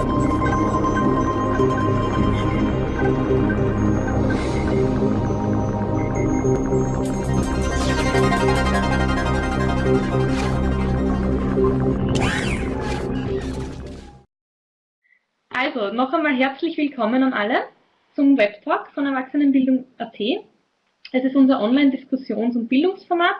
Also, noch einmal herzlich willkommen an alle zum Webtalk von Erwachsenenbildung.at. Es ist unser Online-Diskussions- und Bildungsformat.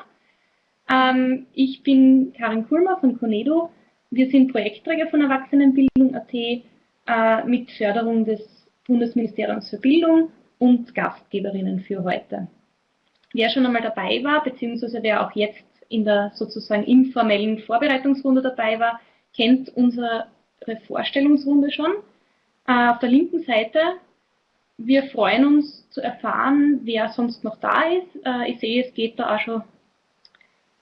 Ähm, ich bin Karin Kulmer von Conedo. Wir sind Projektträger von Erwachsenenbildung.at äh, mit Förderung des Bundesministeriums für Bildung und Gastgeberinnen für heute. Wer schon einmal dabei war, beziehungsweise wer auch jetzt in der sozusagen informellen Vorbereitungsrunde dabei war, kennt unsere Vorstellungsrunde schon. Äh, auf der linken Seite, wir freuen uns zu erfahren, wer sonst noch da ist. Äh, ich sehe, es geht da auch schon,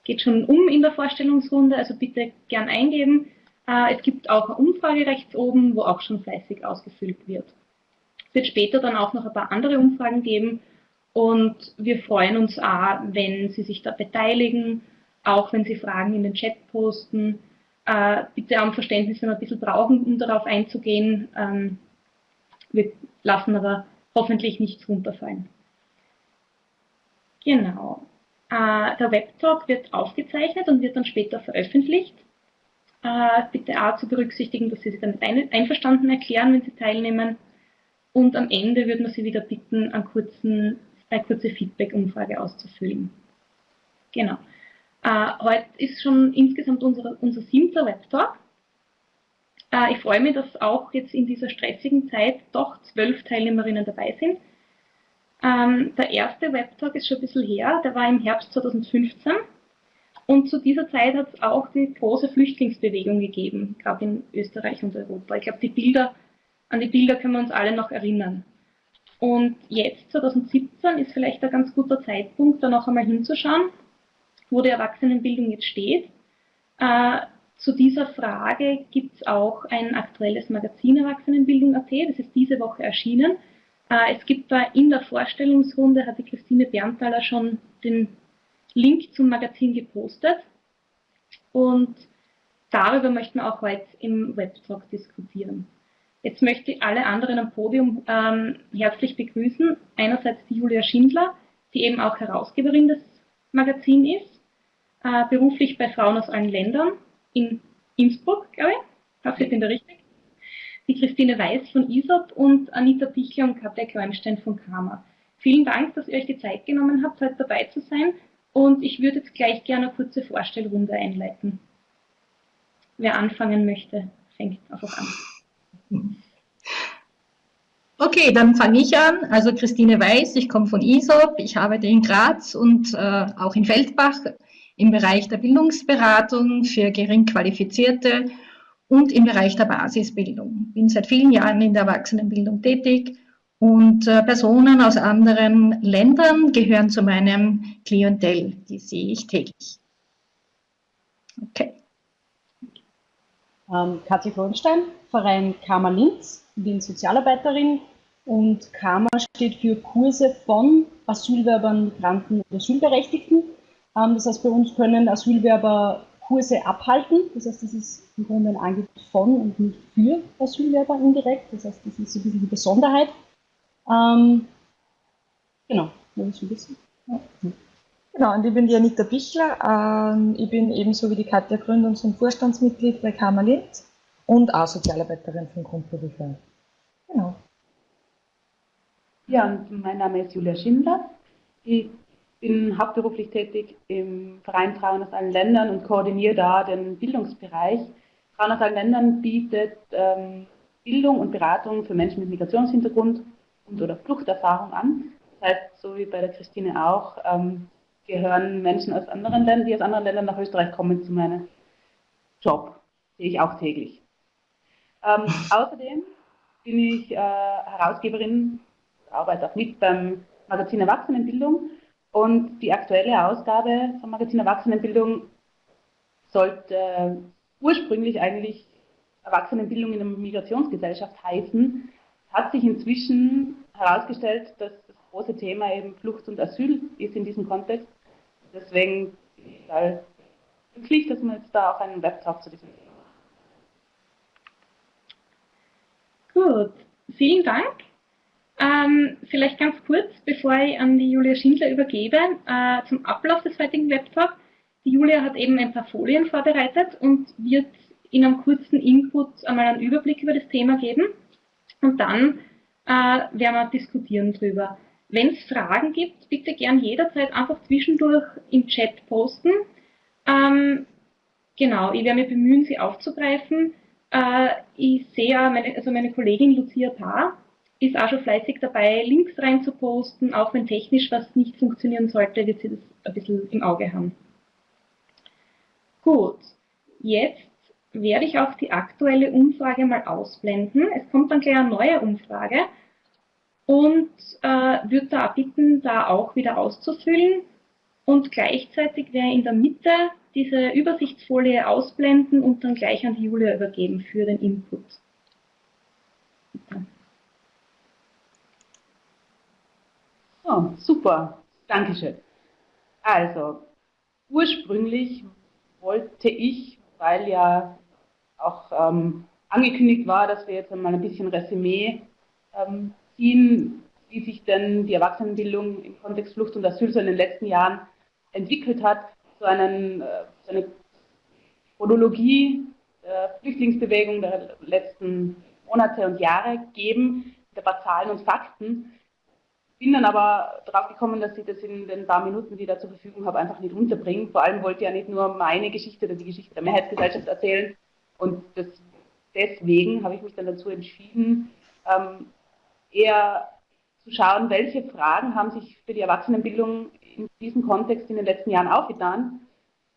geht schon um in der Vorstellungsrunde, also bitte gern eingeben. Äh, es gibt auch eine Umfrage rechts oben, wo auch schon fleißig ausgefüllt wird. Es wird später dann auch noch ein paar andere Umfragen geben und wir freuen uns auch, wenn Sie sich da beteiligen, auch wenn Sie Fragen in den Chat posten äh, bitte am Verständnis, wenn wir ein bisschen brauchen, um darauf einzugehen. Ähm, wir lassen aber hoffentlich nichts runterfallen. Genau. Äh, der Webtalk wird aufgezeichnet und wird dann später veröffentlicht. Äh, bitte auch zu berücksichtigen, dass Sie sich damit ein einverstanden erklären, wenn Sie teilnehmen. Und am Ende würden wir Sie wieder bitten, einen kurzen, eine kurze Feedback-Umfrage auszufüllen. Genau. Äh, heute ist schon insgesamt unser, unser siebter Webtalk. Äh, ich freue mich, dass auch jetzt in dieser stressigen Zeit doch zwölf Teilnehmerinnen dabei sind. Ähm, der erste Webtalk ist schon ein bisschen her, der war im Herbst 2015. Und zu dieser Zeit hat es auch die große Flüchtlingsbewegung gegeben, gerade in Österreich und Europa. Ich glaube, die Bilder, an die Bilder können wir uns alle noch erinnern. Und jetzt, 2017, ist vielleicht ein ganz guter Zeitpunkt, da noch einmal hinzuschauen wo die Erwachsenenbildung jetzt steht. Äh, zu dieser Frage gibt es auch ein aktuelles Magazin Erwachsenenbildung.at, das ist diese Woche erschienen. Äh, es gibt da in der Vorstellungsrunde, hat die Christine Berntaler schon den Link zum Magazin gepostet. Und darüber möchten wir auch heute im Webtalk diskutieren. Jetzt möchte ich alle anderen am Podium ähm, herzlich begrüßen. Einerseits die Julia Schindler, die eben auch Herausgeberin des Magazins ist äh, beruflich bei Frauen aus allen Ländern in Innsbruck, glaube ich. Hoffe, ich bin da richtig. Die Christine Weiß von ISOP und Anita Pichler und Katja Kräumstein von Karma. Vielen Dank, dass ihr euch die Zeit genommen habt, heute dabei zu sein. Und ich würde jetzt gleich gerne eine kurze Vorstellrunde einleiten. Wer anfangen möchte, fängt einfach an. Okay, dann fange ich an. Also Christine Weiß, ich komme von ISOP, ich arbeite in Graz und äh, auch in Feldbach im Bereich der Bildungsberatung für gering qualifizierte und im Bereich der Basisbildung. Bin seit vielen Jahren in der Erwachsenenbildung tätig und äh, Personen aus anderen Ländern gehören zu meinem Klientel. Die sehe ich täglich. Okay. Ähm, Katja Frohnstein, Verein Karma Linz, bin Sozialarbeiterin und Karma steht für Kurse von Asylwerbern, Migranten und Asylberechtigten. Ähm, das heißt, bei uns können Asylwerber Kurse abhalten. Das heißt, das ist im Grunde ein Angebot von und nicht für Asylwerber indirekt. Das heißt, das ist so ein bisschen die Besonderheit. Ähm, genau, das ist ein bisschen. Ja. Genau, und ich bin die Anita Bichler. Ähm, ich bin ebenso wie die Katja Gründungs- und Vorstandsmitglied bei Karma Linz und auch Sozialarbeiterin von Grundberuf. Genau. Ja, und mein Name ist Julia Schindler. Ich bin hauptberuflich tätig im Verein Frauen aus allen Ländern und koordiniere da den Bildungsbereich. Frauen aus allen Ländern bietet ähm, Bildung und Beratung für Menschen mit Migrationshintergrund und oder Fluchterfahrung an. Das heißt, so wie bei der Christine auch, ähm, gehören Menschen aus anderen Ländern, die aus anderen Ländern nach Österreich kommen, zu meinem Job. Sehe ich auch täglich. Ähm, außerdem bin ich äh, Herausgeberin, arbeite auch mit beim Magazin Erwachsenenbildung und die aktuelle Ausgabe vom Magazin Erwachsenenbildung sollte ursprünglich eigentlich Erwachsenenbildung in der Migrationsgesellschaft heißen. Es hat sich inzwischen herausgestellt, dass das große Thema eben Flucht und Asyl ist in diesem Kontext. Deswegen ist es glücklich, dass man jetzt da auch einen Webtalk zu diesem Thema Gut, vielen Dank. Ähm, vielleicht ganz kurz, bevor ich an die Julia Schindler übergebe, äh, zum Ablauf des heutigen Webtalk. Die Julia hat eben ein paar Folien vorbereitet und wird in einem kurzen Input einmal einen Überblick über das Thema geben und dann äh, werden wir diskutieren drüber. Wenn es Fragen gibt, bitte gern jederzeit einfach zwischendurch im Chat posten. Ähm, genau, ich werde mich bemühen, sie aufzugreifen. Äh, ich sehe, meine, also meine Kollegin Lucia Paar ist auch schon fleißig dabei, Links rein zu posten, auch wenn technisch was nicht funktionieren sollte, wird sie das ein bisschen im Auge haben. Gut, jetzt werde ich auch die aktuelle Umfrage mal ausblenden. Es kommt dann gleich eine neue Umfrage und äh, würde da bitten, da auch wieder auszufüllen. Und gleichzeitig werde in der Mitte diese Übersichtsfolie ausblenden und dann gleich an die Julia übergeben für den Input. Bitte. Oh, super, Dankeschön. Also, ursprünglich wollte ich, weil ja auch ähm, angekündigt war, dass wir jetzt einmal ein bisschen Resümee ähm, ziehen, wie sich denn die Erwachsenenbildung im Kontext Flucht und Asyl so in den letzten Jahren entwickelt hat, so, einen, äh, so eine Chronologie der Flüchtlingsbewegung der letzten Monate und Jahre geben, mit ein paar Zahlen und Fakten. Bin dann aber darauf gekommen, dass ich das in den paar Minuten, die ich da zur Verfügung habe, einfach nicht unterbringe. Vor allem wollte ich ja nicht nur meine Geschichte oder die Geschichte der Mehrheitsgesellschaft erzählen. Und das, deswegen habe ich mich dann dazu entschieden, ähm, eher zu schauen, welche Fragen haben sich für die Erwachsenenbildung in diesem Kontext in den letzten Jahren aufgetan.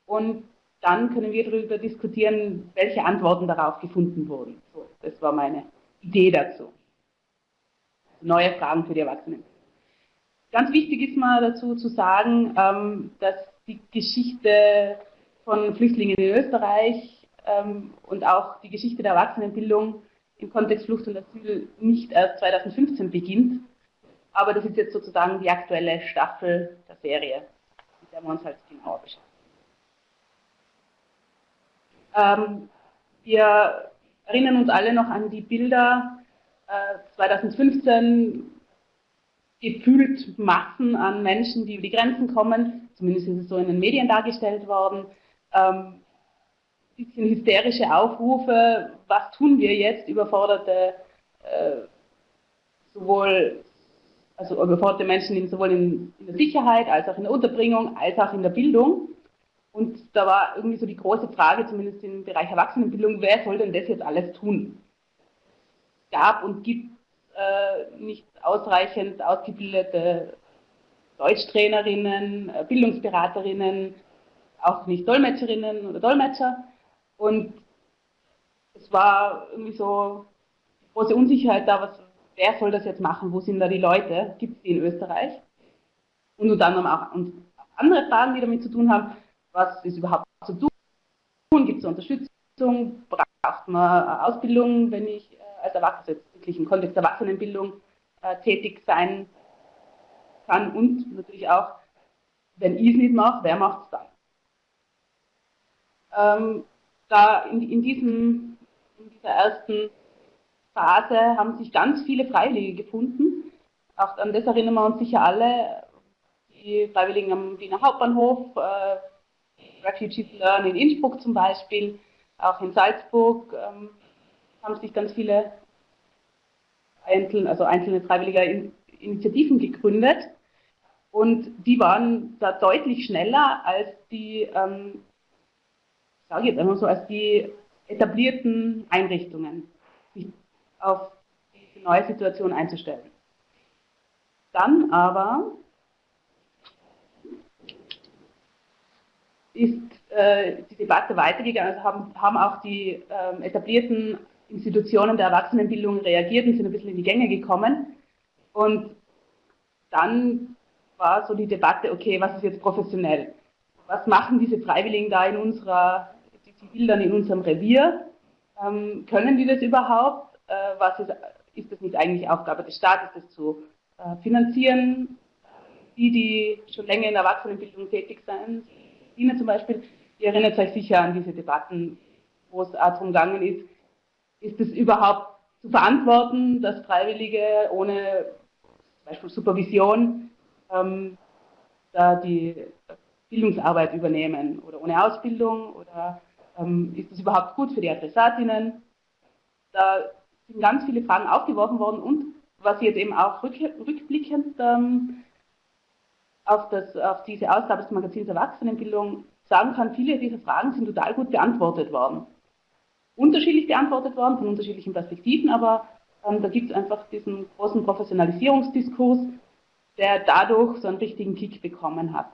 Und dann können wir darüber diskutieren, welche Antworten darauf gefunden wurden. So, das war meine Idee dazu. Neue Fragen für die Erwachsenen. Ganz wichtig ist mal dazu zu sagen, ähm, dass die Geschichte von Flüchtlingen in Österreich ähm, und auch die Geschichte der Erwachsenenbildung im Kontext Flucht und Asyl nicht erst 2015 beginnt, aber das ist jetzt sozusagen die aktuelle Staffel der Serie, mit der wir uns halt genauer beschäftigen. Ähm, wir erinnern uns alle noch an die Bilder äh, 2015, gefühlt Massen an Menschen, die über die Grenzen kommen, zumindest ist es so in den Medien dargestellt worden, ähm, bisschen hysterische Aufrufe, was tun wir jetzt, überforderte äh, sowohl also überforderte Menschen in, sowohl in, in, der Sicherheit als auch in der Unterbringung als auch in der Bildung. Und da war irgendwie so die große Frage, zumindest im Bereich Erwachsenenbildung, wer soll denn das jetzt alles tun? Es gab und gibt nicht ausreichend ausgebildete Deutschtrainerinnen, äh, Bildungsberaterinnen, auch nicht Dolmetscherinnen oder Dolmetscher. Und es war irgendwie so große Unsicherheit da, was, wer soll das jetzt machen, wo sind da die Leute, gibt es die in Österreich? Und unter anderem auch andere Fragen, die damit zu tun haben, was ist überhaupt zu tun, gibt es Unterstützung, braucht man Ausbildung, wenn ich äh, als Erwachsener, wirklich im Kontext der Erwachsenenbildung äh, tätig sein kann und natürlich auch, wenn ich es nicht mache, wer macht es dann? Ähm, da in, in, diesem, in dieser ersten Phase haben sich ganz viele Freiwillige gefunden. Auch an das erinnern wir uns sicher alle. Die Freiwilligen am Wiener Hauptbahnhof, äh, Refugees Learn in Innsbruck zum Beispiel, auch in Salzburg ähm, haben sich ganz viele einzelne, also einzelne freiwillige Initiativen gegründet. Und die waren da deutlich schneller als die ähm, sage jetzt einfach so, als die etablierten Einrichtungen, sich auf die neue Situation einzustellen. Dann aber ist äh, die Debatte weitergegangen, also haben, haben auch die äh, etablierten Institutionen der Erwachsenenbildung reagiert und sind ein bisschen in die Gänge gekommen. Und dann war so die Debatte, okay, was ist jetzt professionell? Was machen diese Freiwilligen da in unserer die dann in unserem Revier. Ähm, können die das überhaupt? Äh, was ist, ist das nicht eigentlich Aufgabe des Staates, das zu äh, finanzieren? Die, die schon länger in der Erwachsenenbildung tätig sind, Ihnen zum Beispiel, ihr erinnert euch sicher an diese Debatten, wo es darum gegangen ist, ist es überhaupt zu verantworten, dass Freiwillige ohne zum Beispiel Supervision ähm, da die Bildungsarbeit übernehmen oder ohne Ausbildung oder ähm, ist das überhaupt gut für die Adressatinnen? Da sind ganz viele Fragen aufgeworfen worden und was jetzt eben auch rück, rückblickend ähm, auf, das, auf diese Ausgabe des Magazins Erwachsenenbildung sagen kann, viele dieser Fragen sind total gut beantwortet worden. Unterschiedlich beantwortet worden, von unterschiedlichen Perspektiven, aber ähm, da gibt es einfach diesen großen Professionalisierungsdiskurs, der dadurch so einen richtigen Kick bekommen hat.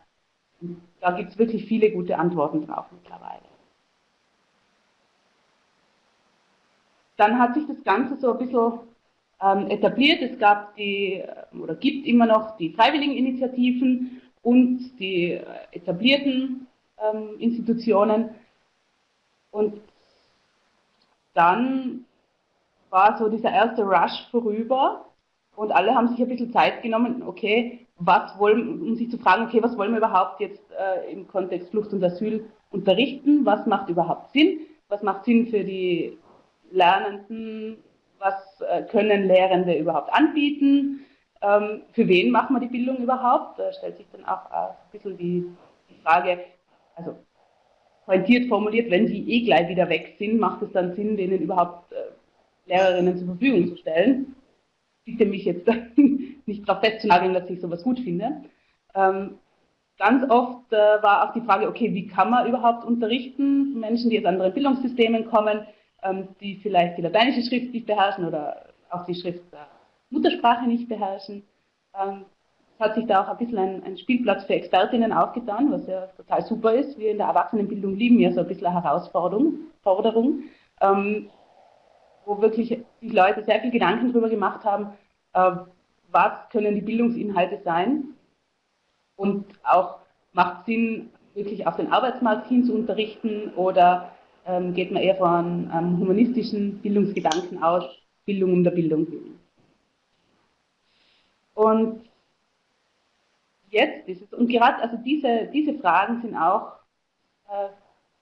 Und da gibt es wirklich viele gute Antworten drauf mittlerweile. Dann hat sich das Ganze so ein bisschen ähm, etabliert. Es gab die, oder gibt immer noch die Freiwilligeninitiativen und die äh, etablierten ähm, Institutionen. Und dann war so dieser erste Rush vorüber und alle haben sich ein bisschen Zeit genommen, okay, was wollen, um sich zu fragen, okay, was wollen wir überhaupt jetzt äh, im Kontext Flucht und Asyl unterrichten, was macht überhaupt Sinn, was macht Sinn für die Lernenden, was äh, können Lehrende überhaupt anbieten, ähm, für wen machen wir die Bildung überhaupt, da stellt sich dann auch ein bisschen die, Frage, also pointiert formuliert, wenn die eh gleich wieder weg sind, macht es dann Sinn, denen überhaupt äh, Lehrerinnen zur Verfügung zu stellen. Bitte mich jetzt nicht darauf festzunageln, dass ich sowas gut finde. Ähm, ganz oft äh, war auch die Frage, okay, wie kann man überhaupt unterrichten? Menschen, die aus anderen Bildungssystemen kommen, die vielleicht die lateinische Schrift nicht beherrschen oder auch die Schrift der Muttersprache nicht beherrschen. Ähm, es hat sich da auch ein bisschen ein, ein, Spielplatz für Expertinnen aufgetan, was ja total super ist. Wir in der Erwachsenenbildung lieben ja so ein bisschen eine Herausforderung, Forderung, ähm, wo wirklich sich Leute sehr viel Gedanken darüber gemacht haben, äh, was können die Bildungsinhalte sein und auch macht Sinn, wirklich auf den Arbeitsmarkt hin zu unterrichten oder ähm, geht man eher von einem humanistischen Bildungsgedanken aus, Bildung um der Bildung willen. Und jetzt ist es, und gerade also diese, diese Fragen sind auch, äh,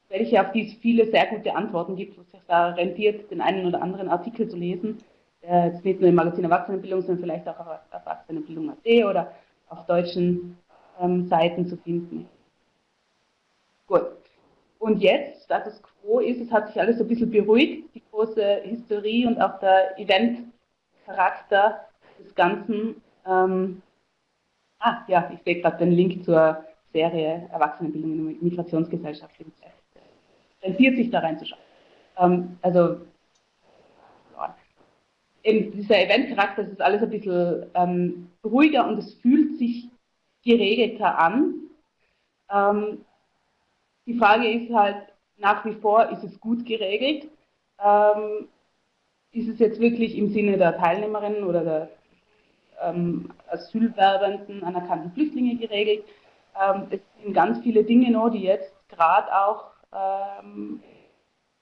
welche auf die es viele sehr gute Antworten gibt, wo sich da rentiert, den einen oder anderen Artikel zu lesen, der jetzt nicht nur im Magazin Erwachsenenbildung, sondern vielleicht auch auf Erwachsenenbildung.at oder auf deutschen ähm, Seiten zu finden. Gut. Und jetzt, Status Quo ist, es hat sich alles so ein bisschen beruhigt, die große Hysterie und auch der Event-Charakter des Ganzen. Ähm, ah, ja, ich sehe gerade den Link zur Serie Erwachsenenbildung in der Migrationsgesellschaft. Rentiert sich da reinzuschauen. Ähm, also, eben dieser Event-Charakter, das ist alles ein bisschen ähm, ruhiger und es fühlt sich geregelter an. Ähm, die Frage ist halt nach wie vor, ist es gut geregelt? Ähm, ist es jetzt wirklich im Sinne der Teilnehmerinnen oder der ähm, Asylwerbenden anerkannten Flüchtlinge geregelt? Ähm, es sind ganz viele Dinge noch, die jetzt gerade auch ähm,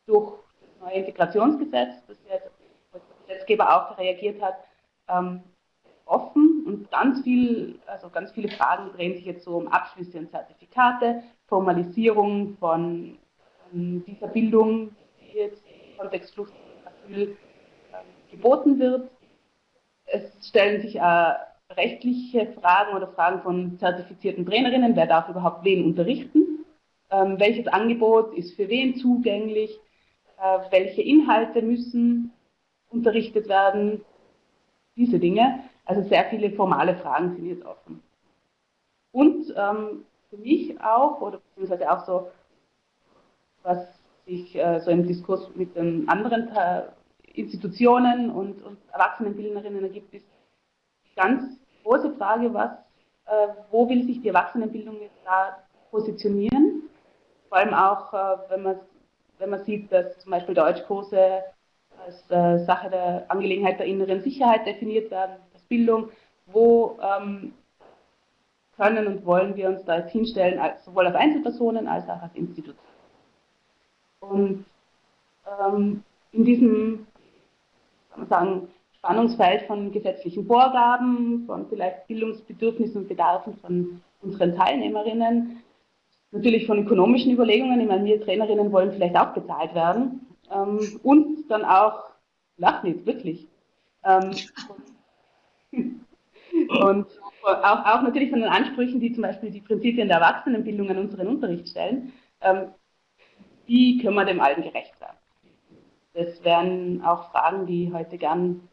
durch das neue Integrationsgesetz, das jetzt der Gesetzgeber auch reagiert hat, ähm, offen und ganz viel, also ganz viele Fragen drehen sich jetzt so um Abschlüsse und Zertifikate, Formalisierung von ähm, dieser Bildung, die jetzt im Kontext Flucht und Asyl geboten wird. Es stellen sich äh, rechtliche Fragen oder Fragen von zertifizierten Trainerinnen, wer darf überhaupt wen unterrichten, ähm, welches Angebot ist für wen zugänglich, äh, welche Inhalte müssen unterrichtet werden, diese Dinge. Also sehr viele formale Fragen sind jetzt offen. Und ähm, für mich auch, oder beziehungsweise auch so, was sich äh, so im Diskurs mit den anderen Institutionen und, und Erwachsenenbildnerinnen ergibt, ist die ganz große Frage, was, äh, wo will sich die Erwachsenenbildung jetzt da positionieren? Vor allem auch, äh, wenn, man, wenn man sieht, dass zum Beispiel Deutschkurse als äh, Sache der Angelegenheit der inneren Sicherheit definiert werden, Bildung, wo ähm, können und wollen wir uns da jetzt hinstellen, als, sowohl als Einzelpersonen als auch als Institution. Und ähm, in diesem kann man sagen, Spannungsfeld von gesetzlichen Vorgaben, von vielleicht Bildungsbedürfnissen und Bedarfen von unseren Teilnehmerinnen, natürlich von ökonomischen Überlegungen, ich meine, wir Trainerinnen wollen vielleicht auch bezahlt werden, ähm, und dann auch lachen jetzt wirklich. Ähm, und auch, auch natürlich von den Ansprüchen, die zum Beispiel die Prinzipien der Erwachsenenbildung an unseren Unterricht stellen, ähm, wie können wir dem allen gerecht werden? Das wären auch Fragen, die heute gern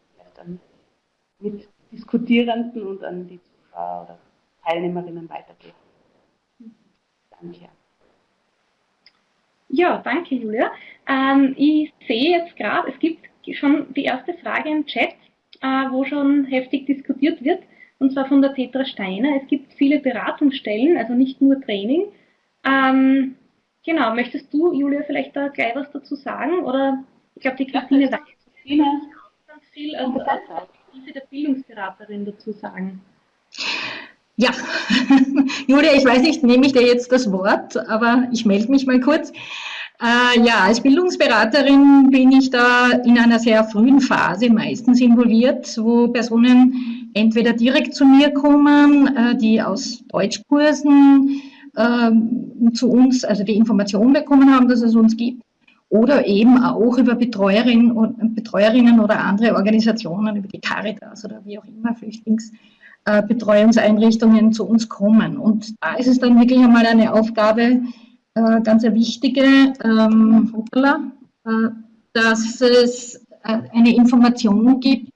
mit Diskutierenden und an die Zuschauer oder Teilnehmerinnen weitergeben. Danke. Ja, danke Julia. Ähm, ich sehe jetzt gerade, es gibt schon die erste Frage im Chat, äh, wo schon heftig diskutiert wird, und zwar von der Petra Steiner. Es gibt viele Beratungsstellen, also nicht nur Training. Ähm, genau, möchtest du, Julia, vielleicht da gleich was dazu sagen? Oder ich glaube, die Christine ja, weiß ganz viel also als Perspektive der Bildungsberaterin dazu sagen. Ja, Julia, ich weiß nicht, nehme ich dir jetzt das Wort, aber ich melde mich mal kurz. Äh, ja, als Bildungsberaterin bin ich da in einer sehr frühen Phase meistens involviert, wo Personen entweder direkt zu mir kommen, äh, die aus Deutschkursen äh, zu uns, also die Information bekommen haben, dass es uns gibt, oder eben auch über Betreuerinnen, Betreuerinnen oder andere Organisationen, über die Caritas oder wie auch immer, Flüchtlingsbetreuungseinrichtungen zu uns kommen. Und da ist es dann wirklich einmal eine Aufgabe, äh, ganz eine wichtige, ähm, äh, dass es äh, eine Information gibt,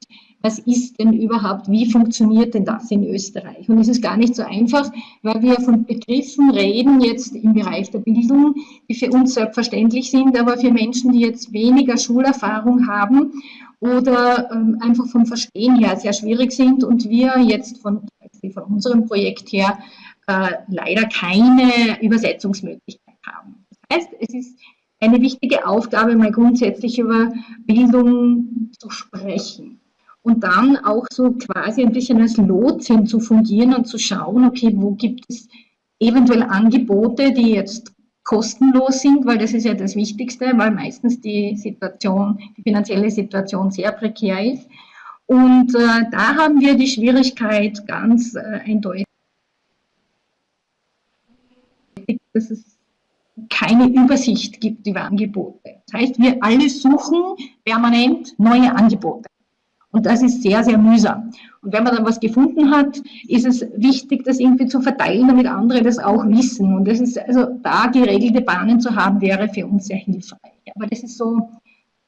was ist denn überhaupt, wie funktioniert denn das in Österreich? Und es ist gar nicht so einfach, weil wir von Begriffen reden jetzt im Bereich der Bildung, die für uns selbstverständlich sind, aber für Menschen, die jetzt weniger Schulerfahrung haben oder ähm, einfach vom Verstehen her sehr schwierig sind und wir jetzt von, von unserem Projekt her äh, leider keine Übersetzungsmöglichkeit haben. Das heißt, es ist eine wichtige Aufgabe, mal grundsätzlich über Bildung zu sprechen und dann auch so quasi ein bisschen als Lotsin zu fungieren und zu schauen, okay, wo gibt es eventuell Angebote, die jetzt kostenlos sind, weil das ist ja das Wichtigste, weil meistens die Situation, die finanzielle Situation sehr prekär ist. Und äh, da haben wir die Schwierigkeit ganz äh, eindeutig, dass es keine Übersicht gibt über Angebote. Das heißt, wir alle suchen permanent neue Angebote. Und das ist sehr, sehr mühsam. Und wenn man dann was gefunden hat, ist es wichtig, das irgendwie zu verteilen, damit andere das auch wissen. Und das ist, also da geregelte Bahnen zu haben, wäre für uns sehr hilfreich. Aber das ist so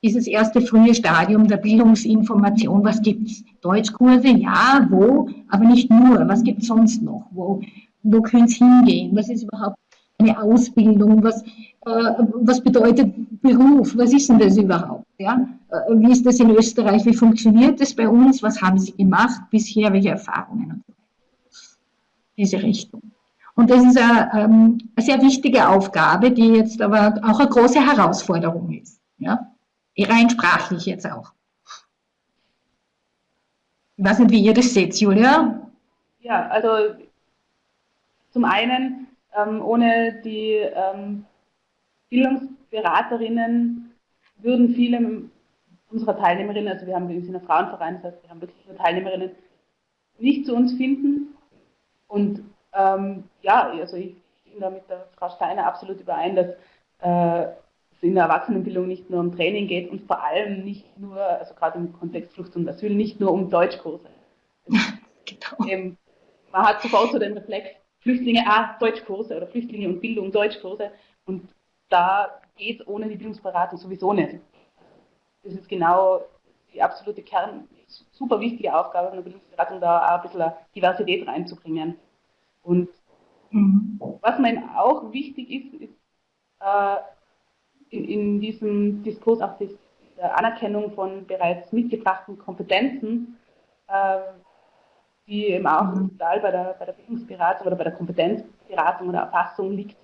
dieses erste frühe Stadium der Bildungsinformation. Was gibt's? Deutschkurse? Ja, wo? Aber nicht nur. Was gibt's sonst noch? Wo, wo könnte es hingehen? Was ist überhaupt eine Ausbildung? Was, äh, was bedeutet Beruf? Was ist denn das überhaupt? Ja? Äh, wie ist das in Österreich? Wie funktioniert das bei uns? Was haben Sie gemacht bisher? Welche Erfahrungen? Diese Richtung. Und das ist eine, ähm, eine sehr wichtige Aufgabe, die jetzt aber auch eine große Herausforderung ist. Ja? Rein sprachlich jetzt auch. Ich weiß nicht, wie ihr das seht, Julia. Ja, also zum einen, ähm, ohne die ähm, Bildungsberaterinnen würden viele unserer Teilnehmerinnen, also wir haben wir sind ein Frauenverein, das heißt, wir haben wirklich nur Teilnehmerinnen, nicht zu uns finden. Und ähm, ja, also ich bin da mit der Frau Steiner absolut überein, dass äh, es in der Erwachsenenbildung nicht nur um Training geht und vor allem nicht nur, also gerade im Kontext Flucht und Asyl, nicht nur um Deutschkurse. genau. Man hat sofort so den Reflex, Flüchtlinge, ah, Deutschkurse oder Flüchtlinge und Bildung, Deutschkurse. Und da geht es ohne die Bildungsberatung sowieso nicht. Das ist genau die absolute Kern, super wichtige Aufgabe von der Bildungsberatung, da auch ein bisschen Diversität reinzubringen. Und was mir auch wichtig ist, ist äh, in, in, diesem Diskurs auch die Anerkennung von bereits mitgebrachten Kompetenzen, äh, die eben auch mhm. bei der, bei der Bildungsberatung oder bei der Kompetenzberatung oder Erfassung liegt.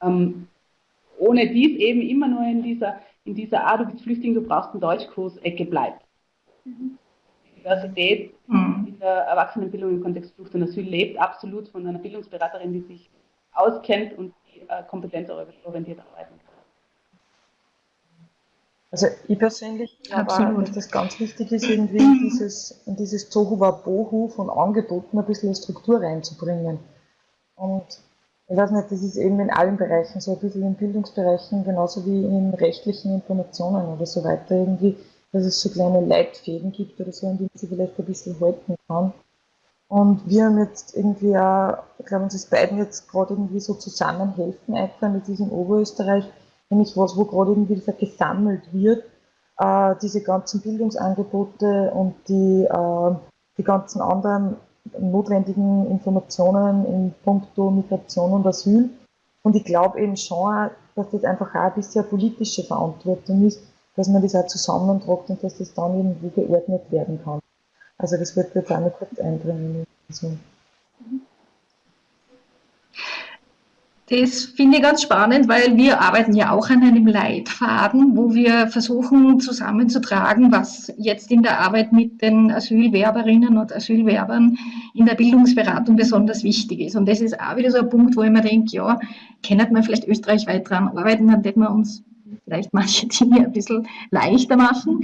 Ähm, ohne dies eben immer nur in dieser, in dieser ah, du bist Flüchtling, du brauchst einen Deutschkurs-Ecke bleibt. Mhm. Die Diversität mhm. in der Erwachsenenbildung im Kontext Flucht und Asyl lebt absolut von einer Bildungsberaterin, die sich auskennt und die äh, kompetenzorientiert arbeiten kann. Also ich persönlich glaube dass das ganz wichtig ist, irgendwie in dieses, in dieses Tohuwabohu von Angeboten ein bisschen Struktur reinzubringen. Und ich weiß nicht, das ist eben in allen Bereichen, so ein bisschen in Bildungsbereichen, genauso wie in rechtlichen Informationen oder so weiter, irgendwie, dass es so kleine Leitfäden gibt oder so, an denen sie vielleicht ein bisschen halten kann. Und wir haben jetzt irgendwie auch, ich glaube, uns ist beiden jetzt gerade irgendwie so zusammenhelfen das ist in Oberösterreich, nämlich was, wo gerade irgendwie gesammelt wird, äh, diese ganzen Bildungsangebote und die, äh, die ganzen anderen notwendigen Informationen in puncto Migration und Asyl. Und ich glaube eben schon, dass das einfach auch ein bisschen eine politische Verantwortung ist, dass man das auch zusammentragt und dass das dann irgendwo geordnet werden kann. Also das wird jetzt auch noch kurz einbringen. Also. Das finde ich ganz spannend, weil wir arbeiten ja auch an einem Leitfaden, wo wir versuchen zusammenzutragen, was jetzt in der Arbeit mit den Asylwerberinnen und Asylwerbern in der Bildungsberatung besonders wichtig ist. Und das ist auch wieder so ein Punkt, wo ich mir denke, ja, können wir vielleicht österreichweit dran arbeiten, dann hätten wir uns vielleicht manche Dinge ein bisschen leichter machen.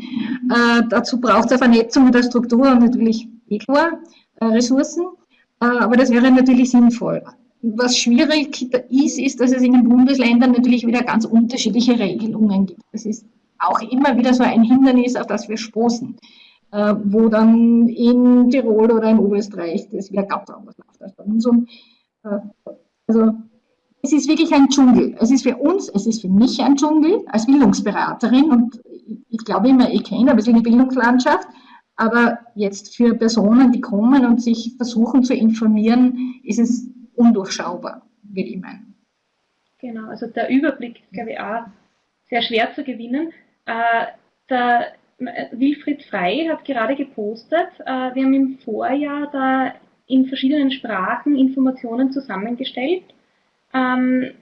Äh, dazu braucht es eine Vernetzung mit der Struktur und natürlich eh klar, äh, Ressourcen. Äh, aber das wäre natürlich sinnvoll. Was schwierig ist, ist, dass es in den Bundesländern natürlich wieder ganz unterschiedliche Regelungen gibt. Das ist auch immer wieder so ein Hindernis, auf das wir stoßen, äh, wo dann in Tirol oder in Oberösterreich das wieder ganz anders läuft als bei uns. Und, äh, also es ist wirklich ein Dschungel. Es ist für uns, es ist für mich ein Dschungel als Bildungsberaterin und ich glaube immer, ich kenne ein bisschen die Bildungslandschaft, aber jetzt für Personen, die kommen und sich versuchen zu informieren, ist es undurchschaubar, würde ich meinen. Genau, also der Überblick ist, glaube ich, auch sehr schwer zu gewinnen. Äh, der Wilfried Frey hat gerade gepostet, äh, wir haben im Vorjahr da in verschiedenen Sprachen Informationen zusammengestellt ähm,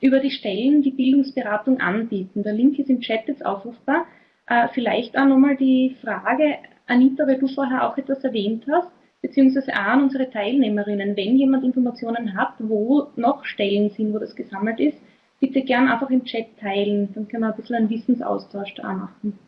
über die Stellen, die Bildungsberatung anbieten. Der Link ist im Chat jetzt aufrufbar. Äh, vielleicht auch nochmal die Frage, Anita, weil du vorher auch etwas erwähnt hast, beziehungsweise auch an unsere Teilnehmerinnen, wenn jemand Informationen hat, wo noch Stellen sind, wo das gesammelt ist, bitte gern einfach im Chat teilen, dann können wir ein bisschen einen Wissensaustausch da machen.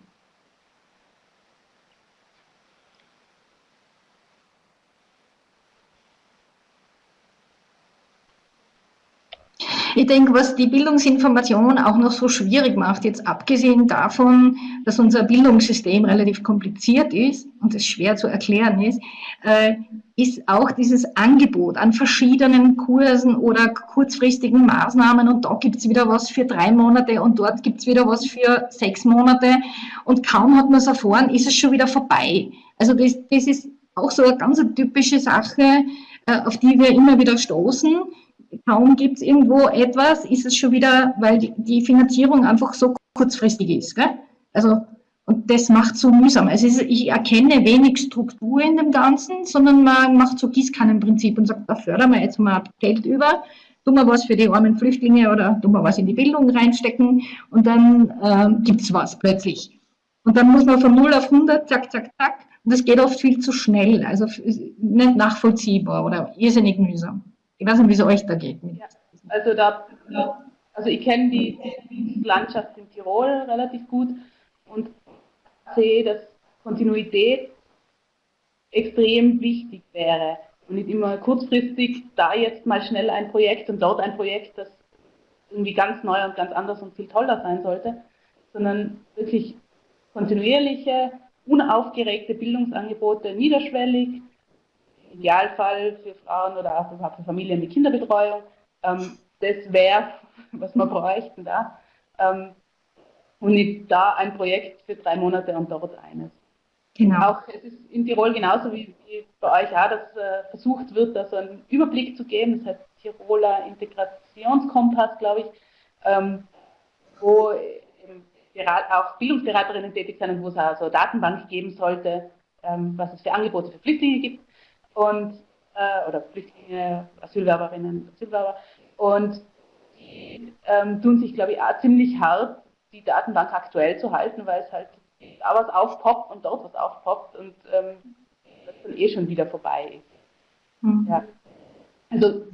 Ich denke, was die Bildungsinformation auch noch so schwierig macht, jetzt abgesehen davon, dass unser Bildungssystem relativ kompliziert ist und es schwer zu erklären ist, äh, ist auch dieses Angebot an verschiedenen Kursen oder kurzfristigen Maßnahmen und da gibt es wieder was für drei Monate und dort gibt es wieder was für sechs Monate und kaum hat man es erfahren, ist es schon wieder vorbei. Also das, das ist auch so eine ganz typische Sache, äh, auf die wir immer wieder stoßen kaum gibt es irgendwo etwas, ist es schon wieder, weil die Finanzierung einfach so kurzfristig ist. Gell? Also, und das macht so mühsam. Also ich erkenne wenig Struktur in dem Ganzen, sondern man macht so Gießkannenprinzip und sagt, da fördern wir jetzt mal Geld über, tun wir was für die armen Flüchtlinge oder tun wir was in die Bildung reinstecken und dann äh, gibt es was plötzlich. Und dann muss man von 0 auf 100, zack, zack, zack. Und das geht oft viel zu schnell, also nicht nachvollziehbar oder irrsinnig mühsam. Ich weiß nicht, wie es euch da geht. Ja, also, da, also ich kenne die, die, Landschaft in Tirol relativ gut und sehe, dass Kontinuität extrem wichtig wäre und nicht immer kurzfristig da jetzt mal schnell ein Projekt und dort ein Projekt, das irgendwie ganz neu und ganz anders und viel toller sein sollte, sondern wirklich kontinuierliche, unaufgeregte Bildungsangebote, niederschwellig, Idealfall für Frauen oder auch für Familien mit Kinderbetreuung. Ähm, das wäre, was wir bräuchten da. Ähm, und nicht da ein Projekt für drei Monate und dort eines. Genau. Auch es ist in Tirol genauso wie, wie bei euch auch, dass äh, versucht wird, da so einen Überblick zu geben. Das heißt Tiroler Integrationskompass, glaube ich, ähm, wo auch Bildungsberaterinnen tätig sind und wo es auch so eine Datenbank geben sollte, ähm, was es für Angebote für Flüchtlinge gibt und äh, oder Flüchtlinge, Asylwerberinnen, Asylwerber und die ähm, tun sich, glaube ich, auch ziemlich hart, die Datenbank aktuell zu halten, weil es halt da was aufpoppt und dort was aufpoppt und ähm, das dann eh schon wieder vorbei ist. Mhm. Ja. Also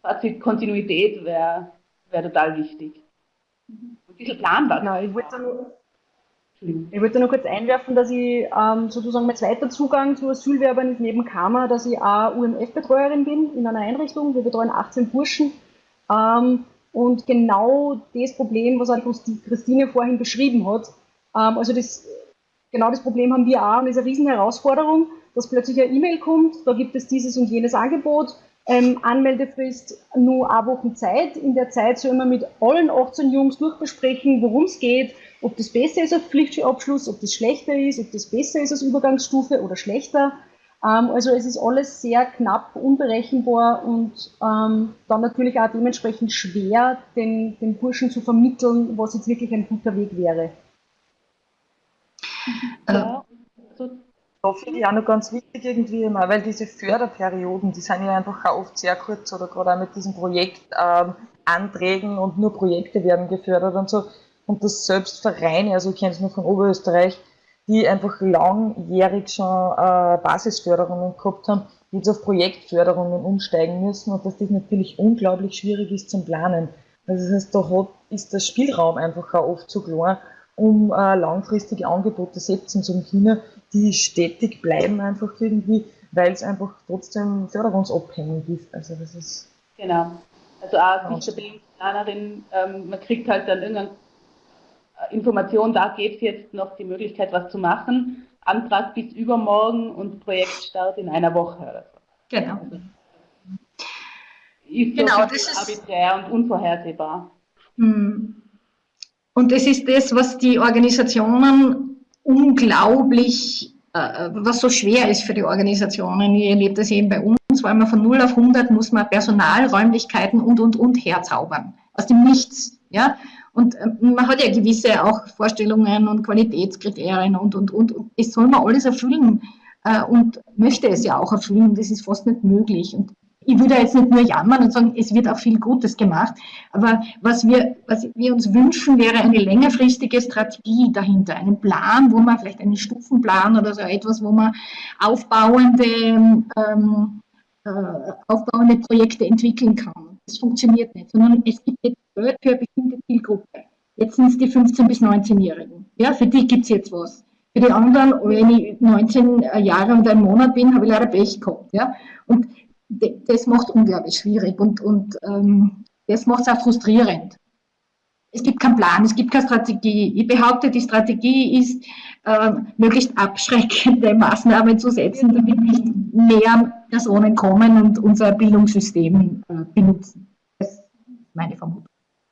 Fazit Kontinuität wäre wär total wichtig. Mhm. Ein bisschen planbar. Genau, ich wollte ich wollte nur kurz einwerfen, dass ich ähm, sozusagen mein zweiter Zugang zu Asylwerbern ist neben Karma, dass ich auch UMF-Betreuerin bin in einer Einrichtung. Wir betreuen 18 Burschen. Ähm, und genau das Problem, was halt Christine vorhin beschrieben hat, ähm, also das genau das Problem haben wir auch und ist eine riesen Herausforderung, dass plötzlich eine E-Mail kommt, da gibt es dieses und jenes Angebot, ähm, Anmeldefrist nur eine Woche Zeit. In der Zeit soll man mit allen 18 Jungs durchbesprechen, worum es geht, ob das besser ist als Pflichtschulabschluss, ob das schlechter ist, ob das besser ist als Übergangsstufe oder schlechter. Ähm, also es ist alles sehr knapp, unberechenbar und ähm, dann natürlich auch dementsprechend schwer, den, den Burschen zu vermitteln, was jetzt wirklich ein guter Weg wäre. Ja, also da finde ich auch noch ganz wichtig irgendwie immer, weil diese Förderperioden, die sind ja einfach auch oft sehr kurz oder gerade auch mit diesen Projektanträgen ähm, und nur Projekte werden gefördert und so. Und dass selbst Vereine, also ich kenne es nur von Oberösterreich, die einfach langjährig schon äh, Basisförderungen gehabt haben, die jetzt auf Projektförderungen umsteigen müssen und dass das natürlich unglaublich schwierig ist zum Planen. Also das heißt, da hat, ist der Spielraum einfach auch oft zu klein, um äh, langfristige Angebote setzen zu können, die stetig bleiben einfach irgendwie, weil es einfach trotzdem förderungsabhängig ist. Also das ist genau. Also auch als Bildungsplanerin, ähm, man kriegt halt dann irgendeine Information, da gibt es jetzt noch die Möglichkeit, was zu machen. Antrag bis übermorgen und Projektstart in einer Woche oder so. Genau. Also, ist genau, das ist arbiträr und unvorhersehbar. Hm. Und das ist das, was die Organisationen unglaublich, äh, was so schwer ist für die Organisationen. Ich erlebe das eben bei uns, weil man von 0 auf 100 muss man Personal, Räumlichkeiten und, und, und herzaubern. Aus dem Nichts. Ja? Und äh, man hat ja gewisse auch Vorstellungen und Qualitätskriterien und, und, und. und es soll man alles erfüllen äh, und möchte es ja auch erfüllen. Das ist fast nicht möglich. Und ich würde jetzt nicht nur jammern und sagen, es wird auch viel Gutes gemacht, aber was wir, was wir uns wünschen, wäre eine längerfristige Strategie dahinter, einen Plan, wo man vielleicht einen Stufenplan oder so etwas, wo man aufbauende, ähm, äh, aufbauende Projekte entwickeln kann. Das funktioniert nicht, sondern es gibt jetzt Geld für eine bestimmte Zielgruppe. Jetzt sind es die 15- bis 19-Jährigen. Ja, für die gibt es jetzt was. Für die anderen, wenn ich 19 Jahre und einen Monat bin, habe ich leider Pech gehabt. Ja? Und das macht unglaublich schwierig und, und ähm, das macht es auch frustrierend. Es gibt keinen Plan, es gibt keine Strategie. Ich behaupte, die Strategie ist, äh, möglichst abschreckende Maßnahmen zu setzen, damit nicht mehr Personen kommen und unser Bildungssystem äh, benutzen. Das ist meine Vermutung.